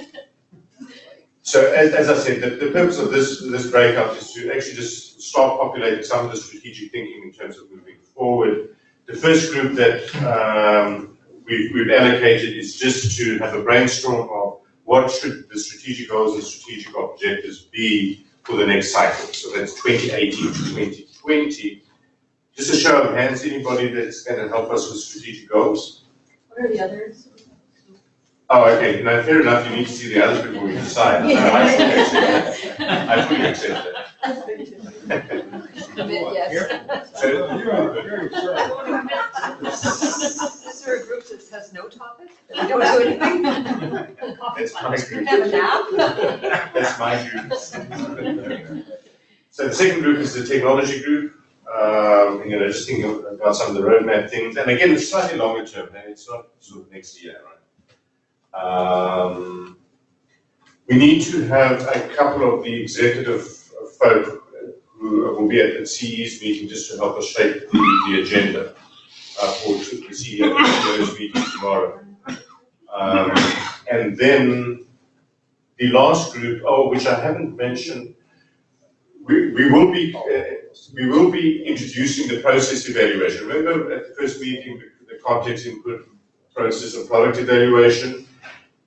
Speaker 2: so as, as I said, the, the purpose of this, this breakout is to actually just start populating some of the strategic thinking in terms of moving forward. The first group that um, we've, we've allocated is just to have a brainstorm of what should the strategic goals and strategic objectives be for the next cycle. So that's 2018 to 2020. Just a show of hands, anybody that's going to help us with strategic goals?
Speaker 9: What are the others?
Speaker 2: Oh, okay, no, fair enough, you need to see the others before we decide. No, I fully accept that. I fully accept that.
Speaker 1: Yes.
Speaker 2: So,
Speaker 1: Is there a group that has no topic? That we don't do anything?
Speaker 2: That's my group.
Speaker 1: Have a nap?
Speaker 2: That's my group. So the second group is the technology group. Um, you know, just thinking about some of the roadmap things, and again, it's slightly longer term, and it's not sort of next year, right? Um, we need to have a couple of the executive folk who will be at the CE's meeting just to help us shape the, the agenda uh, for the CEO, CEO's meeting tomorrow. Um, and then the last group, oh, which I haven't mentioned, we, we will be, uh, we will be introducing the process evaluation. Remember at the first meeting, the context input process and product evaluation?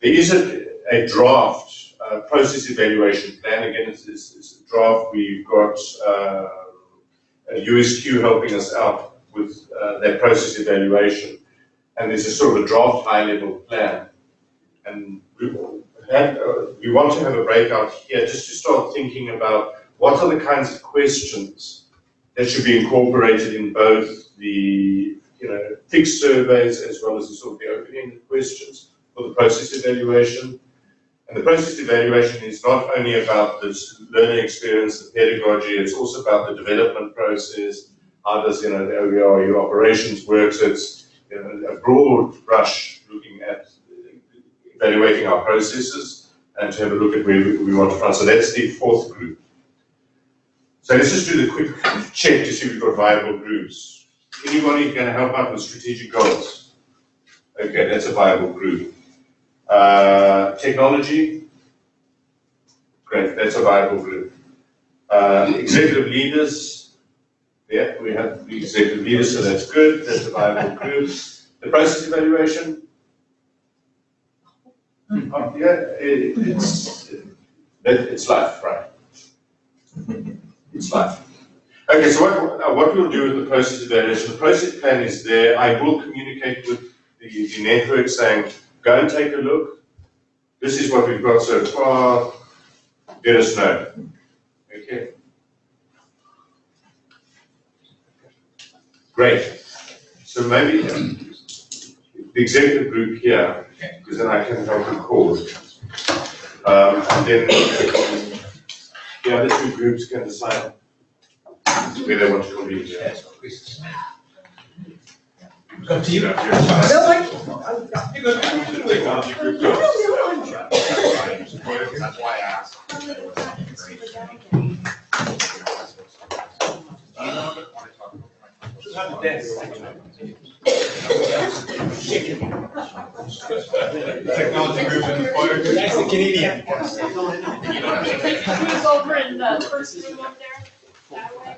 Speaker 2: There is a, a draft, uh, process evaluation plan. Again, it's, it's, it's draft. We've got, USQ helping us out with, uh, that process evaluation. And there's a sort of a draft high-level plan. And we, had, uh, we want to have a breakout here just to start thinking about what are the kinds of questions that should be incorporated in both the, you know, fixed surveys as well as the sort of the open-ended questions for the process evaluation. And the process evaluation is not only about the learning experience, the pedagogy, it's also about the development process, how does, you know, the OER, your operations work, so it's, you know, a broad brush looking at evaluating our processes and to have a look at where we, want to run. So that's the fourth group. So let's just do the quick check to see if we've got viable groups. Anybody can help out with strategic goals? Okay, that's a viable group. Uh, technology? Great, that's a viable group. Uh, executive leaders? Yeah, we have the executive leaders, so that's good, that's a viable group. The process evaluation? Oh, yeah, it, it's, it, it's life, right? It's life. Okay, so what, what we'll do with the process evaluation, the process plan is there. I will communicate with the, the network saying, go and take a look. This is what we've got so far. Let us know. Okay. Great. So maybe the executive group here, because then I can help record. Um, and then the other two groups can decide where they want to convene here.
Speaker 7: Up to you.
Speaker 10: That's why I asked.
Speaker 7: Technology group and fire group. Nice and Canadian.
Speaker 9: Who's over in the first room up there? That way?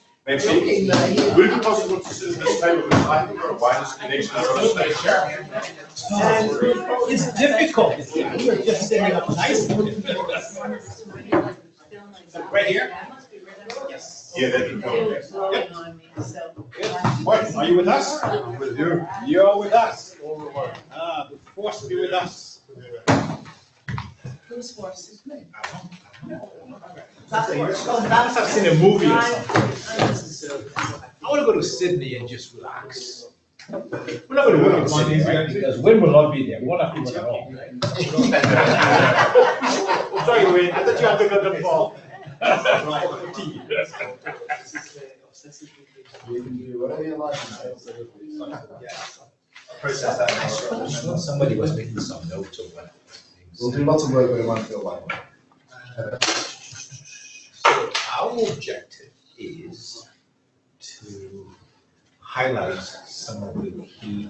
Speaker 2: Maybe, would it be possible to sit at this table with I think a wireless connection as well as
Speaker 8: It's difficult. We were just setting up nice. Right here? Yes.
Speaker 2: Yeah, that'd be cool.
Speaker 8: What, are you with us? With you. You're with us. Ah, the force be with us.
Speaker 6: Who's forces me?
Speaker 8: I've seen a movie or something. I wanna go to Sydney and just relax. We're not gonna work in Sydney, right? Because Win will not be there, we won't have to work at all. Sorry, Win, I thought you had to go to the ball.
Speaker 3: You do whatever you like.
Speaker 8: Process that. Somebody was making some notes of what.
Speaker 3: We'll do lots of work where it won't feel like it.
Speaker 8: So our objective is to highlight some of the key